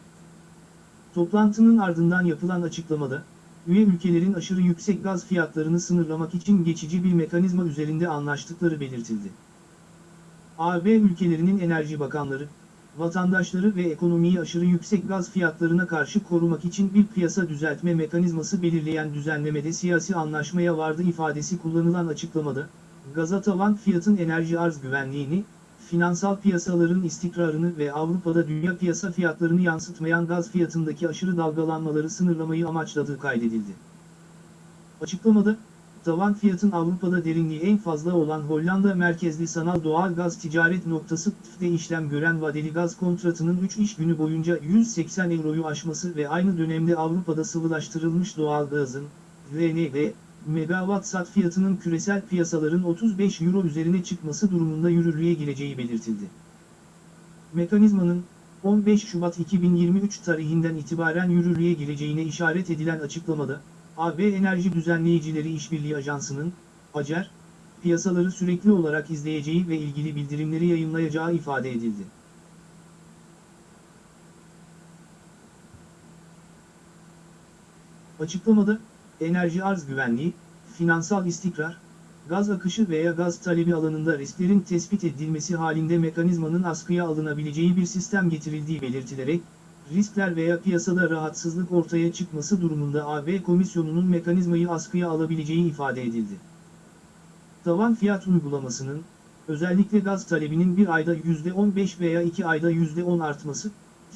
Speaker 2: Toplantının ardından yapılan açıklamada, üye ülkelerin aşırı yüksek gaz fiyatlarını sınırlamak için geçici bir mekanizma üzerinde anlaştıkları belirtildi. AB ülkelerinin enerji bakanları, vatandaşları ve ekonomiyi aşırı yüksek gaz fiyatlarına karşı korumak için bir piyasa düzeltme mekanizması belirleyen düzenlemede siyasi anlaşmaya vardı ifadesi kullanılan açıklamada, gaza tavan fiyatın enerji arz güvenliğini, finansal piyasaların istikrarını ve Avrupa'da dünya piyasa fiyatlarını yansıtmayan gaz fiyatındaki aşırı dalgalanmaları sınırlamayı amaçladığı kaydedildi. Açıklamada, tavan fiyatın Avrupa'da derinliği en fazla olan Hollanda merkezli sanal doğal gaz ticaret noktası TÜF'de işlem gören vadeli gaz kontratının 3 iş günü boyunca 180 euroyu aşması ve aynı dönemde Avrupa'da sıvılaştırılmış doğal gazın, LNG, megawatt saat fiyatının küresel piyasaların 35 euro üzerine çıkması durumunda yürürlüğe gireceği belirtildi. Mekanizmanın 15 Şubat 2023 tarihinden itibaren yürürlüğe gireceğine işaret edilen açıklamada, AB Enerji Düzenleyicileri İşbirliği Ajansı'nın, ACER, piyasaları sürekli olarak izleyeceği ve ilgili bildirimleri yayınlayacağı ifade edildi. Açıklamada, enerji arz güvenliği, finansal istikrar, gaz akışı veya gaz talebi alanında risklerin tespit edilmesi halinde mekanizmanın askıya alınabileceği bir sistem getirildiği belirtilerek, riskler veya piyasada rahatsızlık ortaya çıkması durumunda AB Komisyonu'nun mekanizmayı askıya alabileceği ifade edildi. Tavan fiyat uygulamasının, özellikle gaz talebinin bir ayda %15 veya iki ayda %10 artması,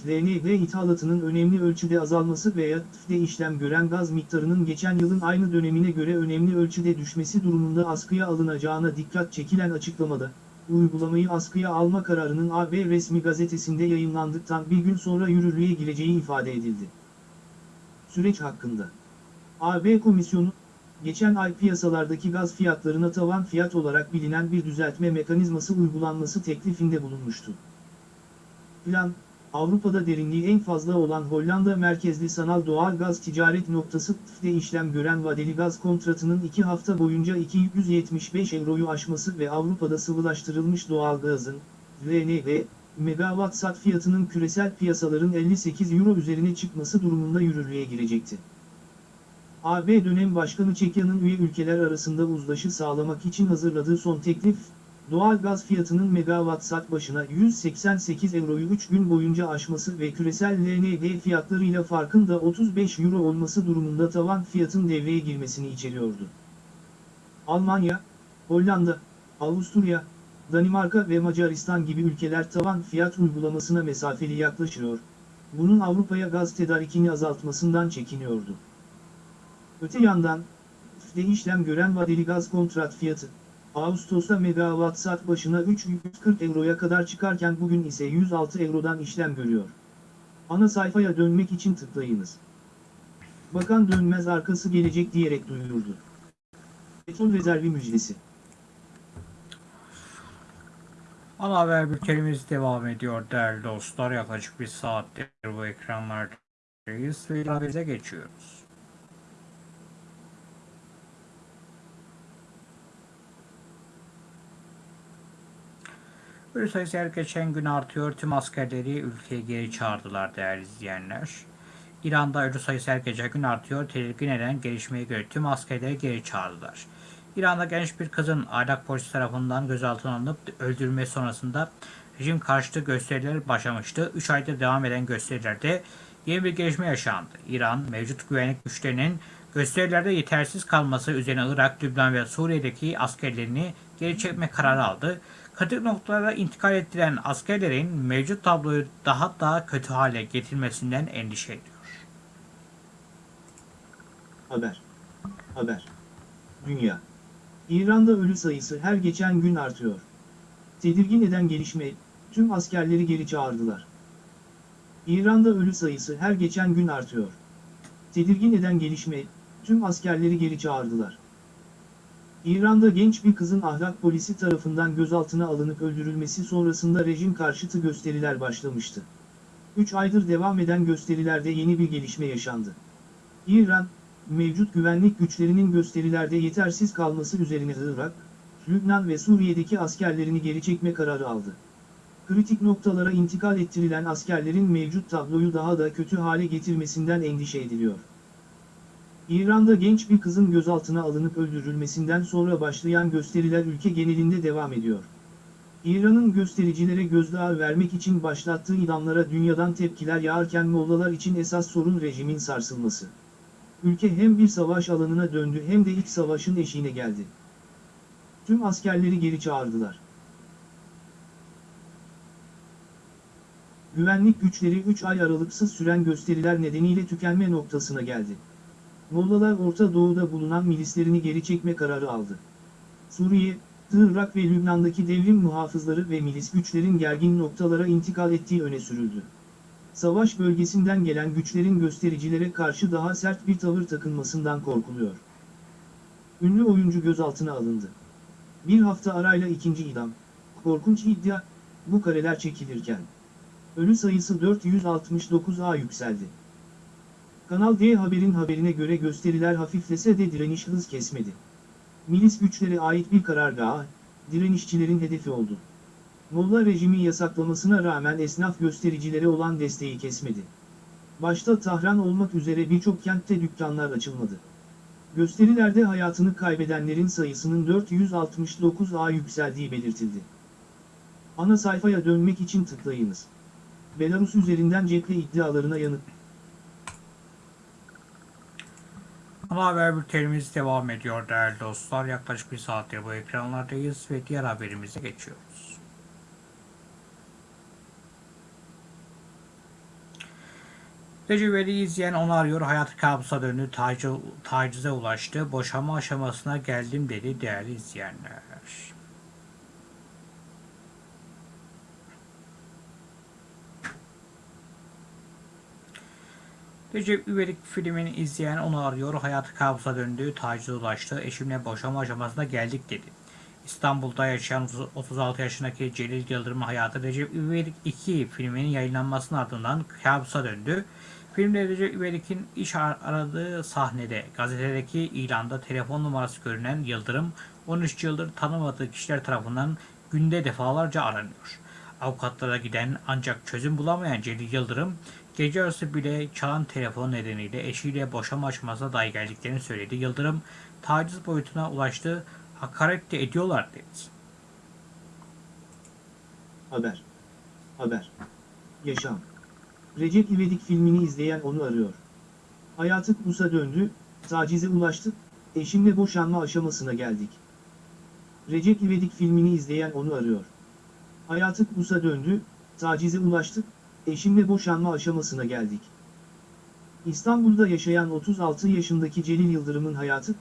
Speaker 2: LNG ithalatının önemli ölçüde azalması veya TÜF'de işlem gören gaz miktarının geçen yılın aynı dönemine göre önemli ölçüde düşmesi durumunda askıya alınacağına dikkat çekilen açıklamada, uygulamayı askıya alma kararının AB resmi gazetesinde yayınlandıktan bir gün sonra yürürlüğe gireceği ifade edildi. Süreç hakkında AB Komisyonu, geçen ay piyasalardaki gaz fiyatlarına tavan fiyat olarak bilinen bir düzeltme mekanizması uygulanması teklifinde bulunmuştu. Plan, Avrupa'da derinliği en fazla olan Hollanda merkezli sanal doğal gaz ticaret noktası TÜF'de işlem gören vadeli gaz kontratının 2 hafta boyunca 275 euroyu aşması ve Avrupa'da sıvılaştırılmış doğal gazın, LNG, megawatt saat fiyatının küresel piyasaların 58 euro üzerine çıkması durumunda yürürlüğe girecekti. AB dönem başkanı Çekya'nın üye ülkeler arasında uzlaşı sağlamak için hazırladığı son teklif, doğal gaz fiyatının megawatt saat başına 188 euroyu 3 gün boyunca aşması ve küresel LNG fiyatlarıyla farkın da 35 euro olması durumunda tavan fiyatın devreye girmesini içeriyordu. Almanya, Hollanda, Avusturya, Danimarka ve Macaristan gibi ülkeler tavan fiyat uygulamasına mesafeli yaklaşıyor, bunun Avrupa'ya gaz tedarikini azaltmasından çekiniyordu. Öte yandan, TÜF'de işlem gören vadeli gaz kontrat fiyatı, Ağustos'ta megawatt saat başına 340 euroya kadar çıkarken bugün ise 106 eurodan işlem görüyor. Ana sayfaya dönmek için tıklayınız. Bakan dönmez arkası gelecek diyerek duyurdu. Petrol rezervi müjdesi.
Speaker 1: Ana haber bültenimiz devam ediyor değerli dostlar. Yaklaşık bir saattir bu ekranlardayız ve ilavemize geçiyoruz. Ölü sayısı her geçen gün artıyor. Tüm askerleri ülkeye geri çağırdılar değerli izleyenler. İran'da ölü sayısı her geçen gün artıyor. Tedirgin eden gelişmeye göre tüm askerleri geri çağırdılar. İran'da genç bir kızın ahlak polisi tarafından gözaltına alınıp öldürülmesi sonrasında rejim karşıtı gösteriler başlamıştı. 3 aydır devam eden gösterilerde yeni bir gelişme yaşandı. İran, mevcut güvenlik güçlerinin gösterilerde yetersiz kalması üzerine Irak, Lübnan ve Suriye'deki askerlerini geri çekme kararı aldı. Kritik noktalara intikal ettiren askerlerin mevcut tabloyu daha da kötü hale getirmesinden endişe ediyor.
Speaker 2: Haber. Haber. Dünya. İran'da ölü sayısı her geçen gün artıyor. Tedirgin eden gelişme, tüm askerleri geri çağırdılar. İran'da ölü sayısı her geçen gün artıyor. Tedirgin eden gelişme, tüm askerleri geri çağırdılar. İran'da genç bir kızın ahlak polisi tarafından gözaltına alınıp öldürülmesi sonrasında rejim karşıtı gösteriler başlamıştı. 3 aydır devam eden gösterilerde yeni bir gelişme yaşandı. İran, mevcut güvenlik güçlerinin gösterilerde yetersiz kalması üzerine Irak, Lübnan ve Suriye'deki askerlerini geri çekme kararı aldı. Kritik noktalara intikal ettirilen askerlerin mevcut tabloyu daha da kötü hale getirmesinden endişe ediliyor. İran'da genç bir kızın gözaltına alınıp öldürülmesinden sonra başlayan gösteriler ülke genelinde devam ediyor. İran'ın göstericilere gözdağı vermek için başlattığı idamlara dünyadan tepkiler yağarken Mollalar için esas sorun rejimin sarsılması. Ülke hem bir savaş alanına döndü hem de iç savaşın eşiğine geldi. Tüm askerleri geri çağırdılar. Güvenlik güçleri 3 ay aralıksız süren gösteriler nedeniyle tükenme noktasına geldi. Mollalar Orta Doğu'da bulunan milislerini geri çekme kararı aldı. Suriye, Irak ve Lübnan'daki devrim muhafızları ve milis güçlerin gergin noktalara intikal ettiği öne sürüldü. Savaş bölgesinden gelen güçlerin göstericilere karşı daha sert bir tavır takınmasından korkuluyor. Ünlü oyuncu gözaltına alındı. Bir hafta arayla ikinci idam. Korkunç iddia, bu kareler çekilirken. Ölü sayısı 469'a yükseldi. Kanal D Haber'in haberine göre gösteriler hafiflese de direniş hız kesmedi. Milis güçlere ait bir karargaha, direnişçilerin hedefi oldu. Molla rejimi yasaklamasına rağmen esnaf göstericilere olan desteği kesmedi. Başta Tahran olmak üzere birçok kentte dükkanlar açılmadı. Gösterilerde hayatını kaybedenlerin sayısının 469'a yükseldiği belirtildi. Ana sayfaya dönmek için tıklayınız. Belarus üzerinden cephe iddialarına yanıt.
Speaker 1: Ana haber bültenimiz devam ediyor değerli dostlar. Yaklaşık bir saattir bu ekranlardayız ve diğer haberimize geçiyoruz. İvedik'i izleyen onu arıyor. Hayatı kabusa döndü. Tacize, ulaştı. Boşanma aşamasına geldim dedi değerli izleyenler. Recep İvedik filmini izleyen onu arıyor. Hayatı kabusa döndü. Tacize ulaştı. Eşimle boşanma aşamasına geldik dedi. İstanbul'da yaşayan 36 yaşındaki Celil Yıldırım'ın hayatı Recep İvedik 2 filminin yayınlanmasının ardından kabusa döndü. Filmde Recep İvedik'in iş ar- aradığı sahnede gazetedeki ilanda telefon numarası görünen Yıldırım 13 yıldır tanımadığı kişiler tarafından günde defalarca aranıyor. Avukatlara giden ancak çözüm bulamayan Celil Yıldırım gece yarısı bile çalan telefon nedeniyle eşiyle boşanma aşamasına dahi geldiklerini söyledi. Yıldırım taciz boyutuna ulaştı, hakaret de ediyorlar dedi.
Speaker 2: Haber. Haber. Yaşam. Recep İvedik filmini izleyen onu arıyor. Hayatı Musa döndü, tacize ulaştık, eşimle boşanma aşamasına geldik. Recep İvedik filmini izleyen onu arıyor. Hayatı Musa döndü, tacize ulaştık, eşimle boşanma aşamasına geldik. İstanbul'da yaşayan 36 yaşındaki Celil Yıldırım'ın hayatı,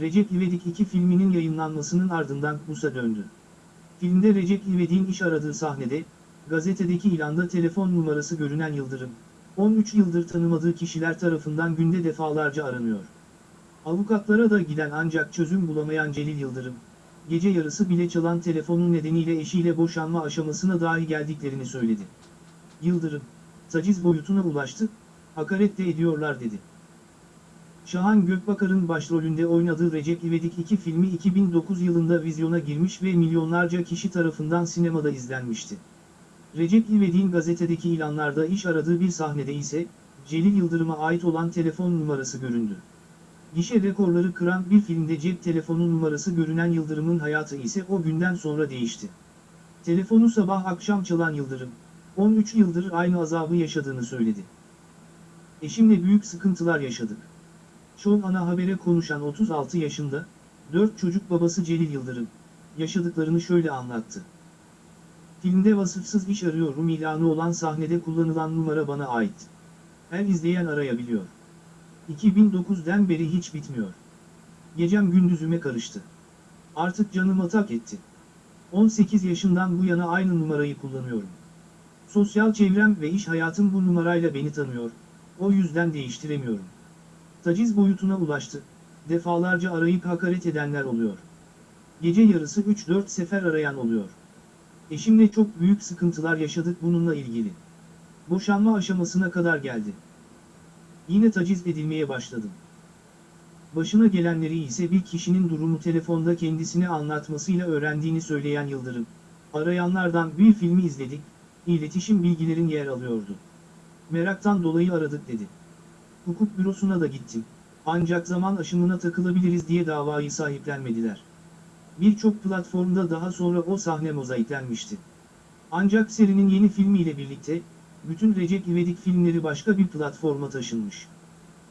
Speaker 2: Recep İvedik 2 filminin yayınlanmasının ardından Musa döndü. Filmde Recep İvedik'in iş aradığı sahnede, gazetedeki ilanda telefon numarası görünen Yıldırım, 13 yıldır tanımadığı kişiler tarafından günde defalarca aranıyor. Avukatlara da giden ancak çözüm bulamayan Celil Yıldırım, gece yarısı bile çalan telefonun nedeniyle eşiyle boşanma aşamasına dahi geldiklerini söyledi. Yıldırım, taciz boyutuna ulaştı, hakaret de ediyorlar dedi. Şahan Gökbakar'ın başrolünde oynadığı Recep İvedik 2 filmi 2009 yılında vizyona girmiş ve milyonlarca kişi tarafından sinemada izlenmişti. Recep İvedik'in gazetedeki ilanlarda iş aradığı bir sahnede ise, Celil Yıldırım'a ait olan telefon numarası göründü. Gişe rekorları kıran bir filmde cep telefonu numarası görünen Yıldırım'ın hayatı ise o günden sonra değişti. Telefonu sabah akşam çalan Yıldırım, 13 yıldır aynı azabı yaşadığını söyledi. Eşimle büyük sıkıntılar yaşadık. Şov ana habere konuşan 36 yaşında, 4 çocuk babası Celil Yıldırım, yaşadıklarını şöyle anlattı. Filmde vasıfsız iş arıyorum ilanı olan sahnede kullanılan numara bana ait. Her izleyen arayabiliyor. 2009'den beri hiç bitmiyor. Gecem gündüzüme karıştı. Artık canım atak etti. 18 yaşından bu yana aynı numarayı kullanıyorum. Sosyal çevrem ve iş hayatım bu numarayla beni tanıyor, o yüzden değiştiremiyorum. Taciz boyutuna ulaştı, defalarca arayıp hakaret edenler oluyor. Gece yarısı 3-4 sefer arayan oluyor. Eşimle çok büyük sıkıntılar yaşadık bununla ilgili. Boşanma aşamasına kadar geldi. Yine taciz edilmeye başladım. Başına gelenleri ise bir kişinin durumu telefonda kendisine anlatmasıyla öğrendiğini söyleyen Yıldırım, arayanlardan bir filmi izledik, iletişim bilgilerin yer alıyordu. Meraktan dolayı aradık dedi. Hukuk bürosuna da gittim. Ancak zaman aşımına takılabiliriz diye davayı sahiplenmediler. Birçok platformda daha sonra o sahne mozaiklenmişti. Ancak serinin yeni filmiyle birlikte, bütün Recep İvedik filmleri başka bir platforma taşınmış.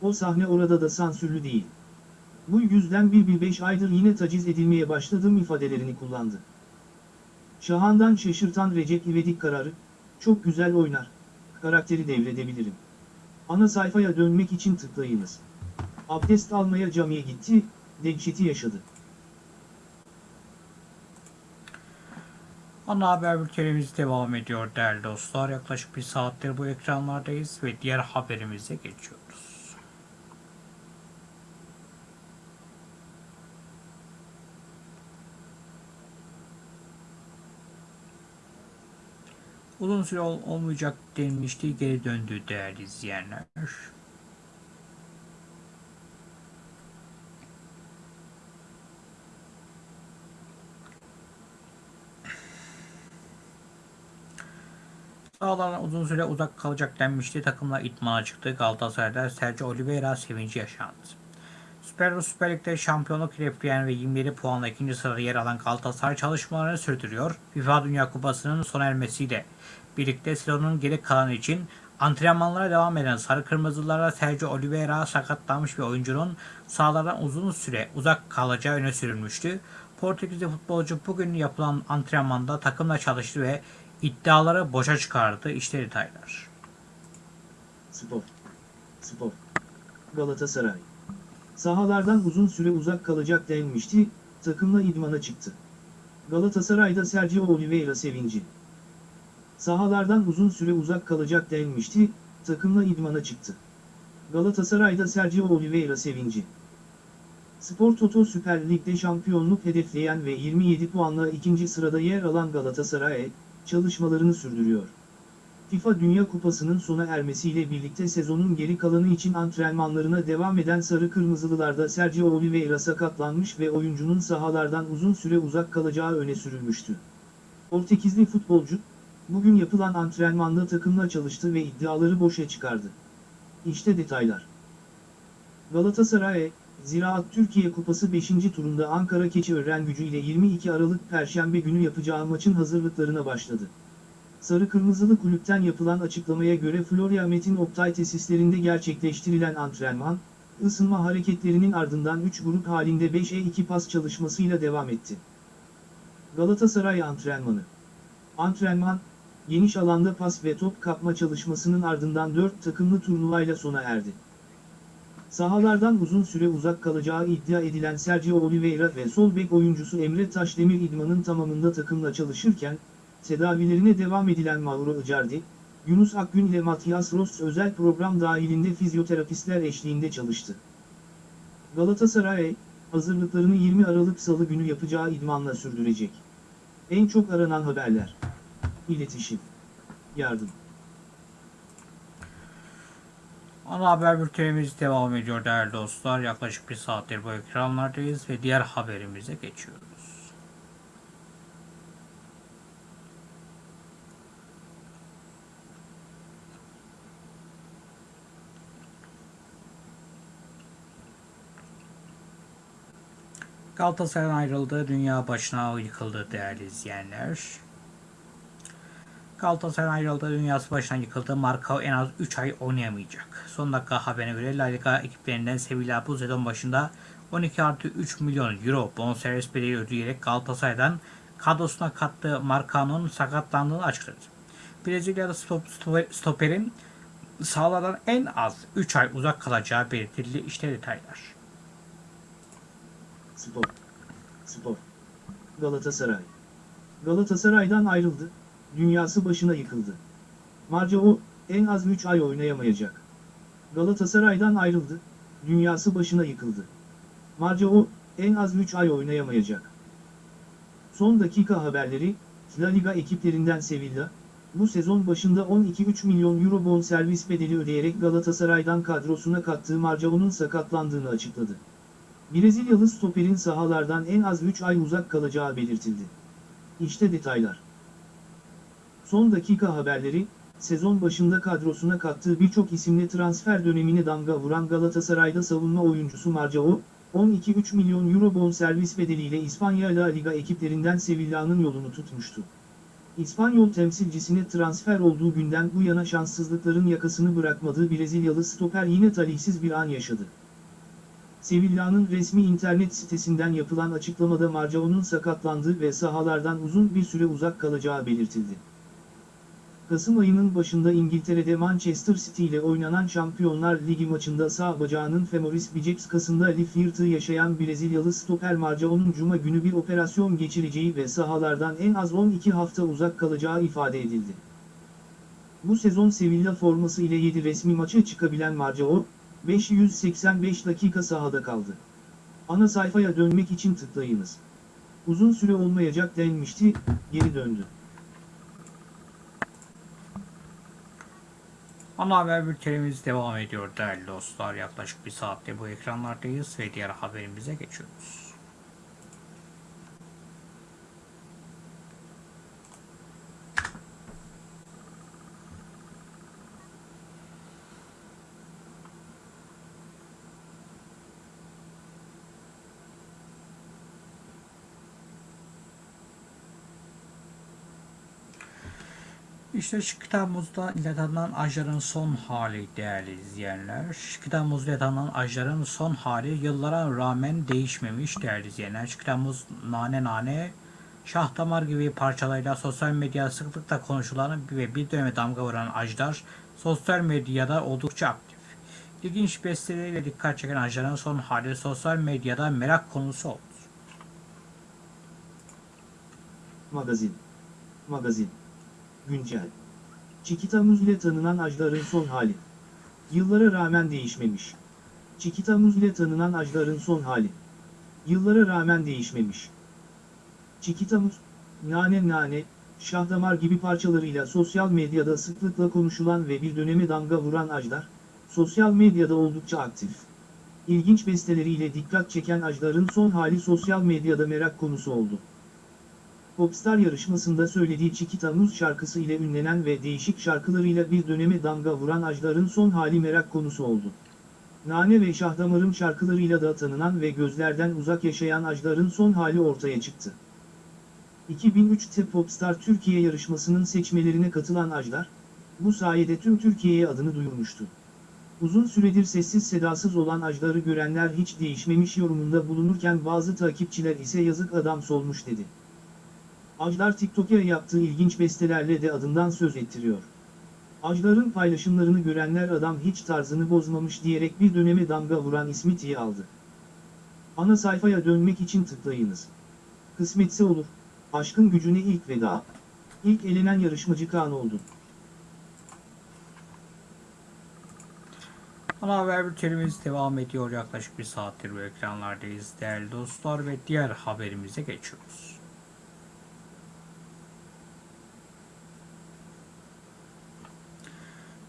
Speaker 2: O sahne orada da sansürlü değil. Bu yüzden bir bir beş aydır yine taciz edilmeye başladığım ifadelerini kullandı. Şahan'dan şaşırtan Recep İvedik kararı, çok güzel oynar, karakteri devredebilirim. Ana sayfaya dönmek için tıklayınız. Abdest almaya camiye gitti, dehşeti yaşadı.
Speaker 1: Ana haber bültenimiz devam ediyor değerli dostlar. Yaklaşık bir saattir bu ekranlardayız ve diğer haberimize geçiyoruz. Uzun süre ol- olmayacak denilmişti. Geri döndü değerli izleyenler. Sahalardan uzun süre uzak kalacak denmişti. Takımla idmana çıktı. Galatasaray'da Sergio Oliveira sevinci yaşandı. Süper Süper Lig'de şampiyonluk hedefleyen ve 27 puanla ikinci sırada yer alan Galatasaray çalışmalarını sürdürüyor. FIFA Dünya Kupası'nın sona ermesiyle birlikte sezonun geri kalanı için antrenmanlara devam eden Sarı Kırmızılara Sergio Oliveira sakatlanmış bir oyuncunun sahalardan uzun süre uzak kalacağı öne sürülmüştü. Portekizli futbolcu bugün yapılan antrenmanda takımla çalıştı ve iddiaları boşa çıkardı. İşte detaylar.
Speaker 2: Spor. Spor. Galatasaray. Sahalardan uzun süre uzak kalacak denmişti, takımla idmana çıktı. Galatasaray'da Sergio Oliveira sevinci. Sahalardan uzun süre uzak kalacak denmişti, takımla idmana çıktı. Galatasaray'da Sergio Oliveira sevinci. Spor Toto Süper Lig'de şampiyonluk hedefleyen ve 27 puanla ikinci sırada yer alan Galatasaray, çalışmalarını sürdürüyor. FIFA Dünya Kupası'nın sona ermesiyle birlikte sezonun geri kalanı için antrenmanlarına devam eden Sarı Kırmızılılarda Sergio Oliveira sakatlanmış ve oyuncunun sahalardan uzun süre uzak kalacağı öne sürülmüştü. Portekizli futbolcu, bugün yapılan antrenmanda takımla çalıştı ve iddiaları boşa çıkardı. İşte detaylar. Galatasaray, Ziraat Türkiye Kupası 5. turunda Ankara Keçiören gücü ile 22 Aralık Perşembe günü yapacağı maçın hazırlıklarına başladı. Sarı Kırmızılı kulüpten yapılan açıklamaya göre Florya Metin Oktay tesislerinde gerçekleştirilen antrenman, ısınma hareketlerinin ardından 3 grup halinde 5'e 2 pas çalışmasıyla devam etti. Galatasaray antrenmanı Antrenman, geniş alanda pas ve top kapma çalışmasının ardından 4 takımlı turnuvayla sona erdi. Sahalardan uzun süre uzak kalacağı iddia edilen Sergio Oliveira ve sol bek oyuncusu Emre Taşdemir idmanın tamamında takımla çalışırken, tedavilerine devam edilen Mauro Icardi, Yunus Akgün ile Matias Ross özel program dahilinde fizyoterapistler eşliğinde çalıştı. Galatasaray, hazırlıklarını 20 Aralık Salı günü yapacağı idmanla sürdürecek. En çok aranan haberler. İletişim. Yardım.
Speaker 1: Ana haber bültenimiz devam ediyor değerli dostlar. Yaklaşık bir saattir bu ekranlardayız ve diğer haberimize geçiyoruz. Galatasaray'ın ayrıldığı dünya başına yıkıldı değerli izleyenler. Galatasaray'ın ayrıldığı dünyası başına yıkıldı. Marka en az 3 ay oynayamayacak. Son dakika haberine göre La Liga ekiplerinden Sevilla bu sezon başında 12 artı 3 milyon euro bonservis bedeli ödeyerek Galatasaray'dan kadrosuna kattığı Marca'nın sakatlandığını açıkladı. Brezilyalı stop, stop- stoperin sahalardan en az 3 ay uzak kalacağı belirtildi. İşte detaylar.
Speaker 2: Spor. Spor. Galatasaray. Galatasaray'dan ayrıldı, dünyası başına yıkıldı. Marcao, en az 3 ay oynayamayacak. Ligadan ayrıldı, dünyası başına yıkıldı. Marcao, en az 3 ay oynayamayacak. Son dakika haberleri, La Liga ekiplerinden Sevilla, bu sezon başında 12,3 milyon euro bonservis bedeli ödeyerek Galatasaray'dan kadrosuna kattığı Marcao'nun sakatlandığını açıkladı. Brezilyalı stoperin sahalardan en az 3 ay uzak kalacağı belirtildi. İşte detaylar. Son dakika haberleri, sezon başında kadrosuna kattığı birçok isimli transfer dönemine damga vuran Galatasaray'da savunma oyuncusu Marcao, 12,3 milyon euro bonservis bedeliyle İspanya La Liga ekiplerinden Sevilla'nın yolunu tutmuştu. İspanyol temsilcisine transfer olduğu günden bu yana şanssızlıkların yakasını bırakmadığı Brezilyalı stoper yine talihsiz bir an yaşadı. Sevilla'nın resmi internet sitesinden yapılan açıklamada Marcao'nun sakatlandığı ve sahalardan uzun bir süre uzak kalacağı belirtildi. Kasım ayının başında İngiltere'de Manchester City ile oynanan Şampiyonlar Ligi maçında sağ bacağının femoris biceps kasında lif yırtığı yaşayan Brezilyalı stoper Marcao'nun cuma günü bir operasyon geçireceği ve sahalardan en az 12 hafta uzak kalacağı ifade edildi. Bu sezon Sevilla forması ile 7 resmi maça çıkabilen Marcao, 585 dakika sahada kaldı. Ana sayfaya dönmek için tıklayınız. Uzun süre olmayacak denmişti, geri döndü.
Speaker 1: Ana haber bültenimiz devam ediyor değerli dostlar. Yaklaşık bir saatte bu ekranlardayız ve diğer haberimize geçiyoruz. İşte şu kitabımızda iletanılan ajların son hali değerli izleyenler. Şu kitabımızda iletanılan ajların son hali yıllara rağmen değişmemiş değerli izleyenler. Şu kitabımız nane nane şah damar gibi parçalarıyla sosyal medyada sıklıkla konuşulan ve bir döneme damga vuran ajlar sosyal medyada oldukça aktif. İlginç besteleriyle dikkat çeken ajların son hali sosyal medyada merak konusu oldu.
Speaker 2: Magazin. Magazin. Güncel. Çikita Muz ile tanınan ajların son hali. Yıllara rağmen değişmemiş. Çikita Muz ile tanınan ajların son hali. Yıllara rağmen değişmemiş. Çikita Muz, nane nane, şahdamar gibi parçalarıyla sosyal medyada sıklıkla konuşulan ve bir döneme damga vuran ajlar, sosyal medyada oldukça aktif. İlginç besteleriyle dikkat çeken ajların son hali sosyal medyada merak konusu oldu. Popstar yarışmasında söylediği Çikita Muz şarkısı ile ünlenen ve değişik şarkılarıyla bir döneme damga vuran Ajdar'ın son hali merak konusu oldu. Nane ve Şahdamarım şarkılarıyla da tanınan ve gözlerden uzak yaşayan Ajdar'ın son hali ortaya çıktı. 2003'te Popstar Türkiye yarışmasının seçmelerine katılan Ajdar, bu sayede tüm Türkiye'ye adını duyurmuştu. Uzun süredir sessiz sedasız olan Ajdar'ı görenler hiç değişmemiş yorumunda bulunurken bazı takipçiler ise yazık adam solmuş dedi. Ajdar TikTok'a yaptığı ilginç bestelerle de adından söz ettiriyor. Ajdar'ın paylaşımlarını görenler adam hiç tarzını bozmamış diyerek bir döneme damga vuran ismi tiye aldı. Ana sayfaya dönmek için tıklayınız. Kısmetse olur, aşkın gücüne ilk veda. İlk elenen yarışmacı Kaan oldu.
Speaker 1: Ana haber bültenimiz devam ediyor. Yaklaşık bir saattir bu ekranlardayız değerli dostlar ve diğer haberimize geçiyoruz.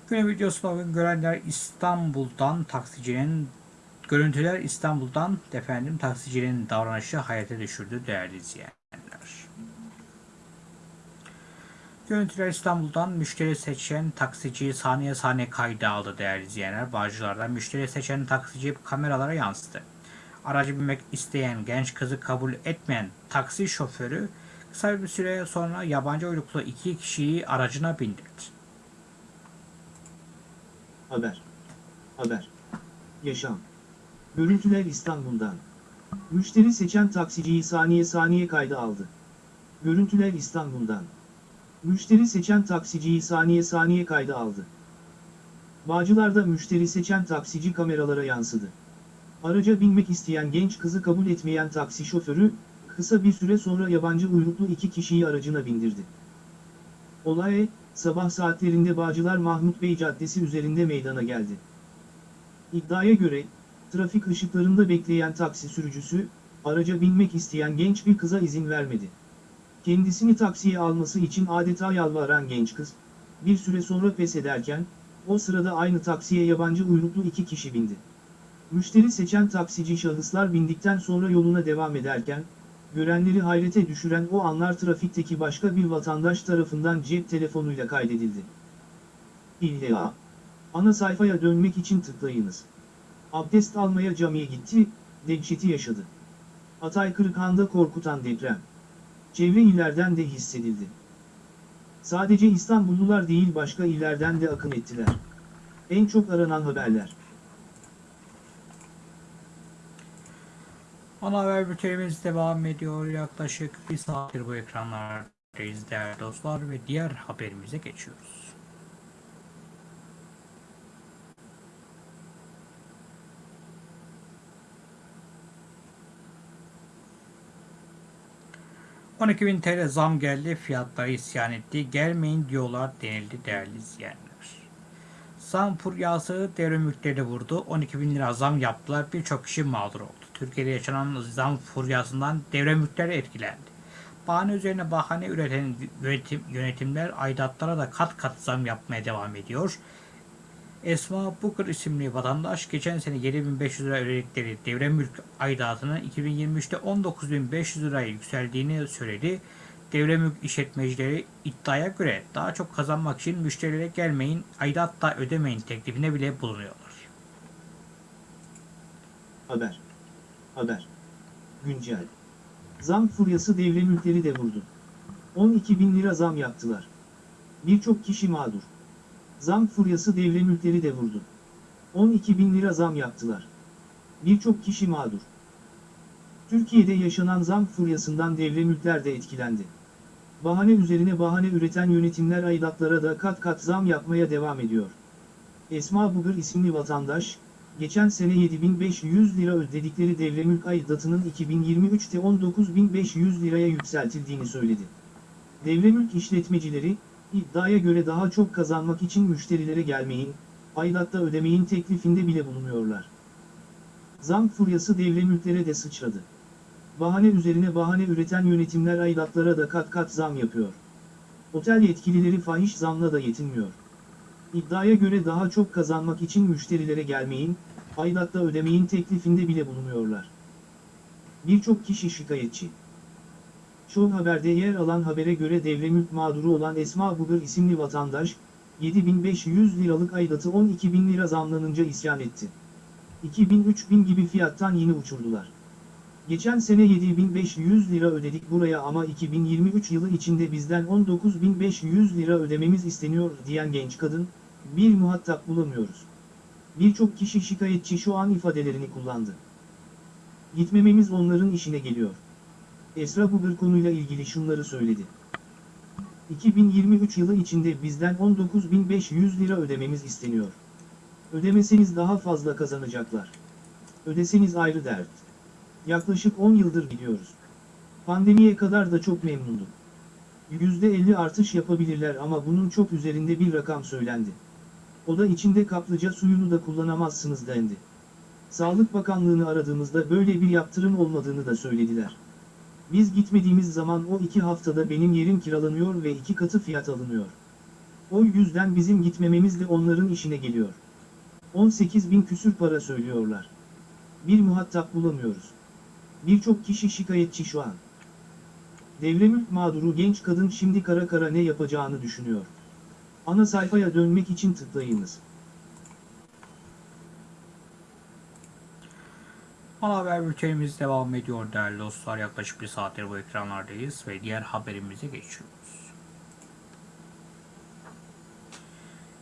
Speaker 1: Günün videosunda bugün görenler İstanbul'dan taksicinin görüntüler İstanbul'dan efendim taksicinin davranışı hayata düşürdü değerli izleyenler. Görüntüler İstanbul'dan müşteri seçen taksici saniye saniye kayda aldı değerli izleyenler. Bağcılar'da müşteri seçen taksici kameralara yansıdı. Aracı binmek isteyen genç kızı kabul etmeyen taksi şoförü kısa bir süre sonra yabancı uyruklu iki kişiyi aracına bindirdi.
Speaker 2: Haber. Haber. Yaşam. Görüntüler İstanbul'dan. Müşteri seçen taksiciyi saniye saniye kayda aldı. Görüntüler İstanbul'dan. Müşteri seçen taksiciyi saniye saniye kayda aldı. Bağcılar'da müşteri seçen taksici kameralara yansıdı. Araca binmek isteyen genç kızı kabul etmeyen taksi şoförü, kısa bir süre sonra yabancı uyruklu iki kişiyi aracına bindirdi. Olay, sabah saatlerinde Bağcılar Mahmut Bey Caddesi üzerinde meydana geldi. İddiaya göre, trafik ışıklarında bekleyen taksi sürücüsü, araca binmek isteyen genç bir kıza izin vermedi. Kendisini taksiye alması için adeta yalvaran genç kız, bir süre sonra pes ederken, o sırada aynı taksiye yabancı uyruklu iki kişi bindi. Müşteri seçen taksici şahıslar bindikten sonra yoluna devam ederken, görenleri hayrete düşüren o anlar trafikteki başka bir vatandaş tarafından cep telefonuyla kaydedildi. İlla. Ana sayfaya dönmek için tıklayınız. Abdest almaya camiye gitti, dehşeti yaşadı. Hatay Kırıkhan'da korkutan deprem. Çevre illerden de hissedildi. Sadece İstanbullular değil başka illerden de akın ettiler. En çok aranan haberler.
Speaker 1: Ana haber bültenimiz devam ediyor. Yaklaşık bir saattir bu ekranlardayız değerli dostlar ve diğer haberimize geçiyoruz. ...12.000 TL zam geldi, fiyatları isyan etti, gelmeyin diyorlar denildi değerli izleyenler. Zam furyası devre vurdu, 12.000 lira zam yaptılar, birçok kişi mağdur oldu. Türkiye'de yaşanan zam furyasından devre mülkleri etkilendi. Bahane üzerine bahane üreten yönetim, yönetimler aidatlara da kat kat zam yapmaya devam ediyor. Esma Booker isimli vatandaş geçen sene 7500 lira ödedikleri devre mülk aidatının 2023'te 19500 liraya yükseldiğini söyledi. Devre mülk işletmecileri iddiaya göre daha çok kazanmak için müşterilere gelmeyin, aidat da ödemeyin teklifine bile bulunuyorlar.
Speaker 2: Haber. Haber. Güncel. Zam furyası devre mülkleri de vurdu. 12 bin lira zam yaptılar. Birçok kişi mağdur. Zam furyası devre mülkleri de vurdu. 12 bin lira zam yaptılar. Birçok kişi mağdur. Türkiye'de yaşanan zam furyasından devre mülkler de etkilendi. Bahane üzerine bahane üreten yönetimler aidatlara da kat kat zam yapmaya devam ediyor. Esma Bugır isimli vatandaş, geçen sene 7500 lira ödedikleri devre mülk aidatının 2023'te 19500 liraya yükseltildiğini söyledi. Devre mülk işletmecileri, iddiaya göre daha çok kazanmak için müşterilere gelmeyin, aidatta ödemeyin teklifinde bile bulunuyorlar. Zam furyası devre mülklere de sıçradı. Bahane üzerine bahane üreten yönetimler aidatlara da kat kat zam yapıyor. Otel yetkilileri fahiş zamla da yetinmiyor. İddiaya göre daha çok kazanmak için müşterilere gelmeyin, aidatta ödemeyin teklifinde bile bulunuyorlar. Birçok kişi şikayetçi. Show Haber'de yer alan habere göre devre mülk mağduru olan Esma Bugır isimli vatandaş, 7500 liralık aidatı 12 bin lira zamlanınca isyan etti. 2000-3000 gibi fiyattan yine uçurdular. Geçen sene 7500 lira ödedik buraya ama 2023 yılı içinde bizden 19500 lira ödememiz isteniyor diyen genç kadın, bir muhatap bulamıyoruz. Birçok kişi şikayetçi şu an ifadelerini kullandı. Gitmememiz onların işine geliyor. Esra Bugır konuyla ilgili şunları söyledi. 2023 yılı içinde bizden 19.500 lira ödememiz isteniyor. Ödemeseniz daha fazla kazanacaklar. Ödeseniz ayrı dert. Yaklaşık 10 yıldır gidiyoruz. Pandemiye kadar da çok memnundum. %50 artış yapabilirler ama bunun çok üzerinde bir rakam söylendi. O da içinde kaplıca suyunu da kullanamazsınız dendi. Sağlık Bakanlığı'nı aradığımızda böyle bir yaptırım olmadığını da söylediler. Biz gitmediğimiz zaman o iki haftada benim yerim kiralanıyor ve iki katı fiyat alınıyor. O yüzden bizim gitmememiz de onların işine geliyor. 18 bin küsür para söylüyorlar. Bir muhatap bulamıyoruz. Birçok kişi şikayetçi şu an. Devremülk mağduru genç kadın şimdi kara kara ne yapacağını düşünüyor. Ana sayfaya dönmek için tıklayınız.
Speaker 1: Ana haber bültenimiz devam ediyor değerli dostlar. Yaklaşık bir saattir bu ekranlardayız ve diğer haberimize geçiyoruz.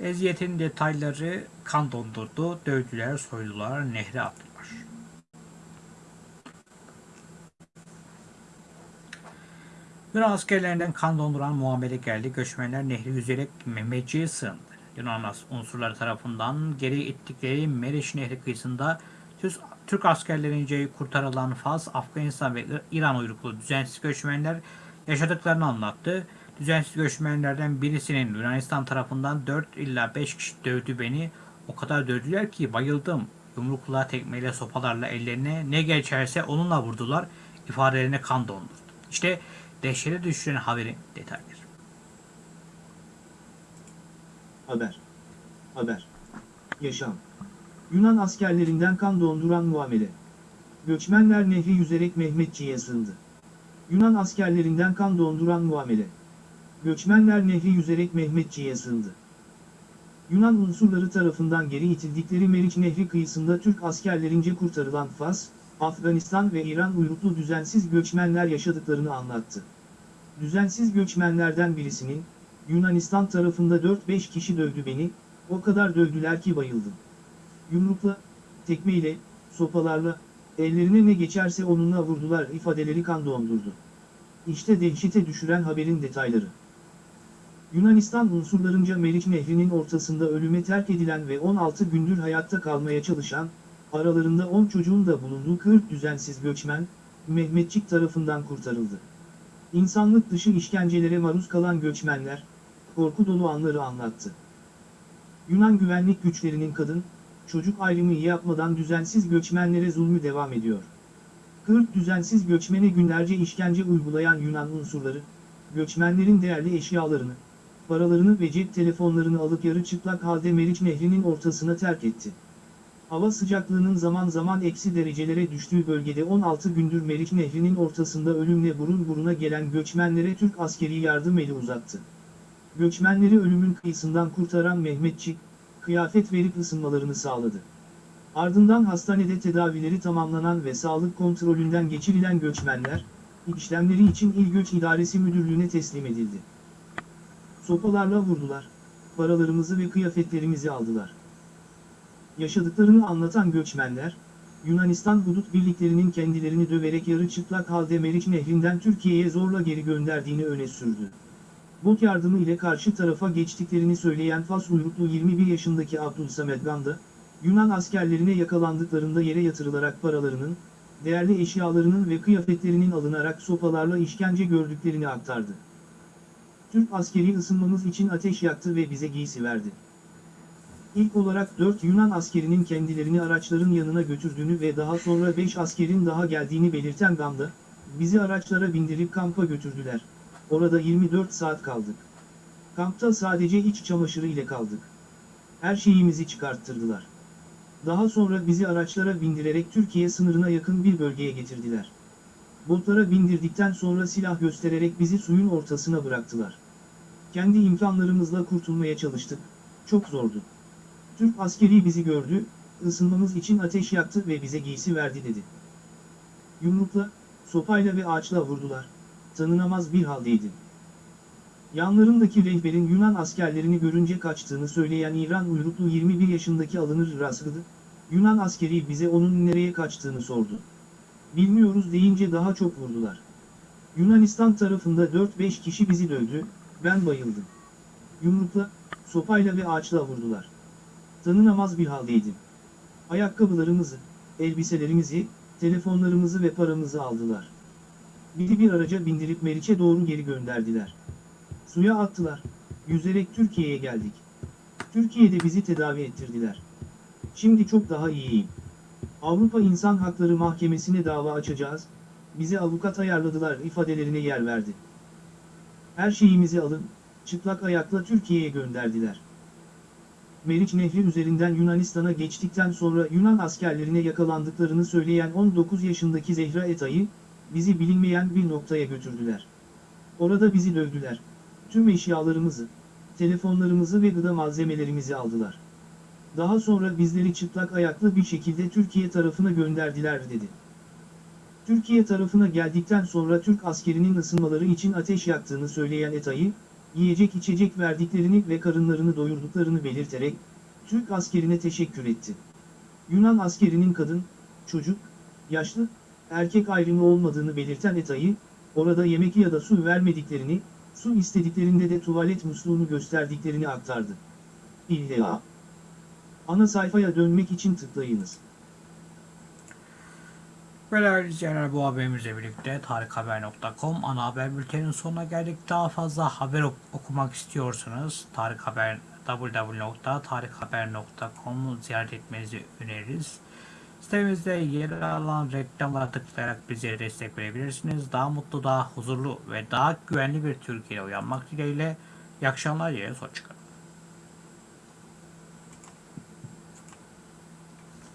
Speaker 1: Eziyetin detayları kan dondurdu, dövdüler, soydular, nehre attılar. Yunan askerlerinden kan donduran muamele geldi. Göçmenler nehri yüzerek Mehmetçi'ye sığındı. Yunan unsurları tarafından geri ittikleri Meriç Nehri kıyısında Türk- askerlerince kurtarılan Fas, Afganistan ve İran uyruklu düzensiz göçmenler yaşadıklarını anlattı. Düzensiz göçmenlerden birisinin Yunanistan tarafından 4 illa 5 kişi dövdü beni. O kadar dövdüler ki bayıldım. Yumrukla, tekmeyle, sopalarla ellerine ne geçerse onunla vurdular. İfadelerine kan dondurdu. İşte dehşete düşüren haberin detayları.
Speaker 2: Haber. Haber. Yaşam. Yunan askerlerinden kan donduran muamele. Göçmenler nehri yüzerek Mehmetçi'ye sığındı. Yunan askerlerinden kan donduran muamele. Göçmenler nehri yüzerek Mehmetçi'ye sığındı. Yunan unsurları tarafından geri itildikleri Meriç Nehri kıyısında Türk askerlerince kurtarılan Fas, Afganistan ve İran uyruklu düzensiz göçmenler yaşadıklarını anlattı. Düzensiz göçmenlerden birisinin, Yunanistan tarafında 4-5 kişi dövdü beni, o kadar dövdüler ki bayıldım. Yumrukla, tekmeyle, sopalarla, ellerine ne geçerse onunla vurdular ifadeleri kan dondurdu. İşte dehşete düşüren haberin detayları. Yunanistan unsurlarınca Meriç Nehri'nin ortasında ölüme terk edilen ve 16 gündür hayatta kalmaya çalışan, aralarında 10 çocuğun da bulunduğu 40 düzensiz göçmen, Mehmetçik tarafından kurtarıldı. İnsanlık dışı işkencelere maruz kalan göçmenler, korku dolu anları anlattı. Yunan güvenlik güçlerinin kadın, çocuk ayrımı yapmadan düzensiz göçmenlere zulmü devam ediyor. 40 düzensiz göçmene günlerce işkence uygulayan Yunan unsurları, göçmenlerin değerli eşyalarını, paralarını ve cep telefonlarını alıp yarı çıplak halde Meriç Nehri'nin ortasına terk etti. Hava sıcaklığının zaman zaman eksi derecelere düştüğü bölgede 16 gündür Meriç Nehri'nin ortasında ölümle burun buruna gelen göçmenlere Türk askeri yardım eli uzattı. Göçmenleri ölümün kıyısından kurtaran Mehmetçik, kıyafet verip ısınmalarını sağladı. Ardından hastanede tedavileri tamamlanan ve sağlık kontrolünden geçirilen göçmenler, işlemleri için İl Göç İdaresi Müdürlüğü'ne teslim edildi. Sopalarla vurdular, paralarımızı ve kıyafetlerimizi aldılar. Yaşadıklarını anlatan göçmenler, Yunanistan hudut birliklerinin kendilerini döverek yarı çıplak halde Meriç Nehri'nden Türkiye'ye zorla geri gönderdiğini öne sürdü. Bot yardımı ile karşı tarafa geçtiklerini söyleyen Fas uyruklu 21 yaşındaki Abdülsamet Ganda, Yunan askerlerine yakalandıklarında yere yatırılarak paralarının, değerli eşyalarının ve kıyafetlerinin alınarak sopalarla işkence gördüklerini aktardı. Türk askeri ısınmamız için ateş yaktı ve bize giysi verdi. İlk olarak 4 Yunan askerinin kendilerini araçların yanına götürdüğünü ve daha sonra 5 askerin daha geldiğini belirten Ganda, bizi araçlara bindirip kampa götürdüler. Orada 24 saat kaldık. Kampta sadece iç çamaşırı ile kaldık. Her şeyimizi çıkarttırdılar. Daha sonra bizi araçlara bindirerek Türkiye sınırına yakın bir bölgeye getirdiler. Botlara bindirdikten sonra silah göstererek bizi suyun ortasına bıraktılar. Kendi imkanlarımızla kurtulmaya çalıştık. Çok zordu. Türk askeri bizi gördü, ısınmamız için ateş yaktı ve bize giysi verdi dedi. Yumrukla, sopayla ve ağaçla vurdular. Tanınamaz bir haldeydim. Yanlarındaki rehberin Yunan askerlerini görünce kaçtığını söyleyen İran uyruklu 21 yaşındaki alınır rastladı. Yunan askeri bize onun nereye kaçtığını sordu. Bilmiyoruz deyince daha çok vurdular. Yunanistan tarafında 4-5 kişi bizi dövdü, ben bayıldım. Yumrukla, sopayla ve ağaçla vurdular. Tanınamaz bir haldeydim. Ayakkabılarımızı, elbiselerimizi, telefonlarımızı ve paramızı aldılar. Bizi bir araca bindirip Meriç'e doğru geri gönderdiler. Suya attılar. Yüzerek Türkiye'ye geldik. Türkiye'de bizi tedavi ettirdiler. Şimdi çok daha iyiyim. Avrupa İnsan Hakları Mahkemesi'ne dava açacağız. Bize avukat ayarladılar ifadelerine yer verdi. Her şeyimizi alın, çıplak ayakla Türkiye'ye gönderdiler. Meriç Nehri üzerinden Yunanistan'a geçtikten sonra Yunan askerlerine yakalandıklarını söyleyen 19 yaşındaki Zehra Etay'ı, bizi bilinmeyen bir noktaya götürdüler. Orada bizi dövdüler. Tüm eşyalarımızı, telefonlarımızı ve gıda malzemelerimizi aldılar. Daha sonra bizleri çıplak ayaklı bir şekilde Türkiye tarafına gönderdiler dedi. Türkiye tarafına geldikten sonra Türk askerinin ısınmaları için ateş yaktığını söyleyen Etay'ı, yiyecek içecek verdiklerini ve karınlarını doyurduklarını belirterek, Türk askerine teşekkür etti. Yunan askerinin kadın, çocuk, yaşlı, erkek ayrımı olmadığını belirten Etay'ı, orada yemek ya da su vermediklerini, su istediklerinde de tuvalet musluğunu gösterdiklerini aktardı. İlla. Ana sayfaya dönmek için tıklayınız.
Speaker 1: Ve değerli izleyenler bu haberimizle birlikte tarikhaber.com ana haber bülteninin sonuna geldik. Daha fazla haber ok- okumak istiyorsanız Tarık Haber www.tarikhaber.com'u ziyaret etmenizi öneririz. Sitemizde yer alan reklamlara tıklayarak bize destek verebilirsiniz. Daha mutlu, daha huzurlu ve daha güvenli bir Türkiye'ye uyanmak dileğiyle. İyi akşamlar, yine hoşçakalın.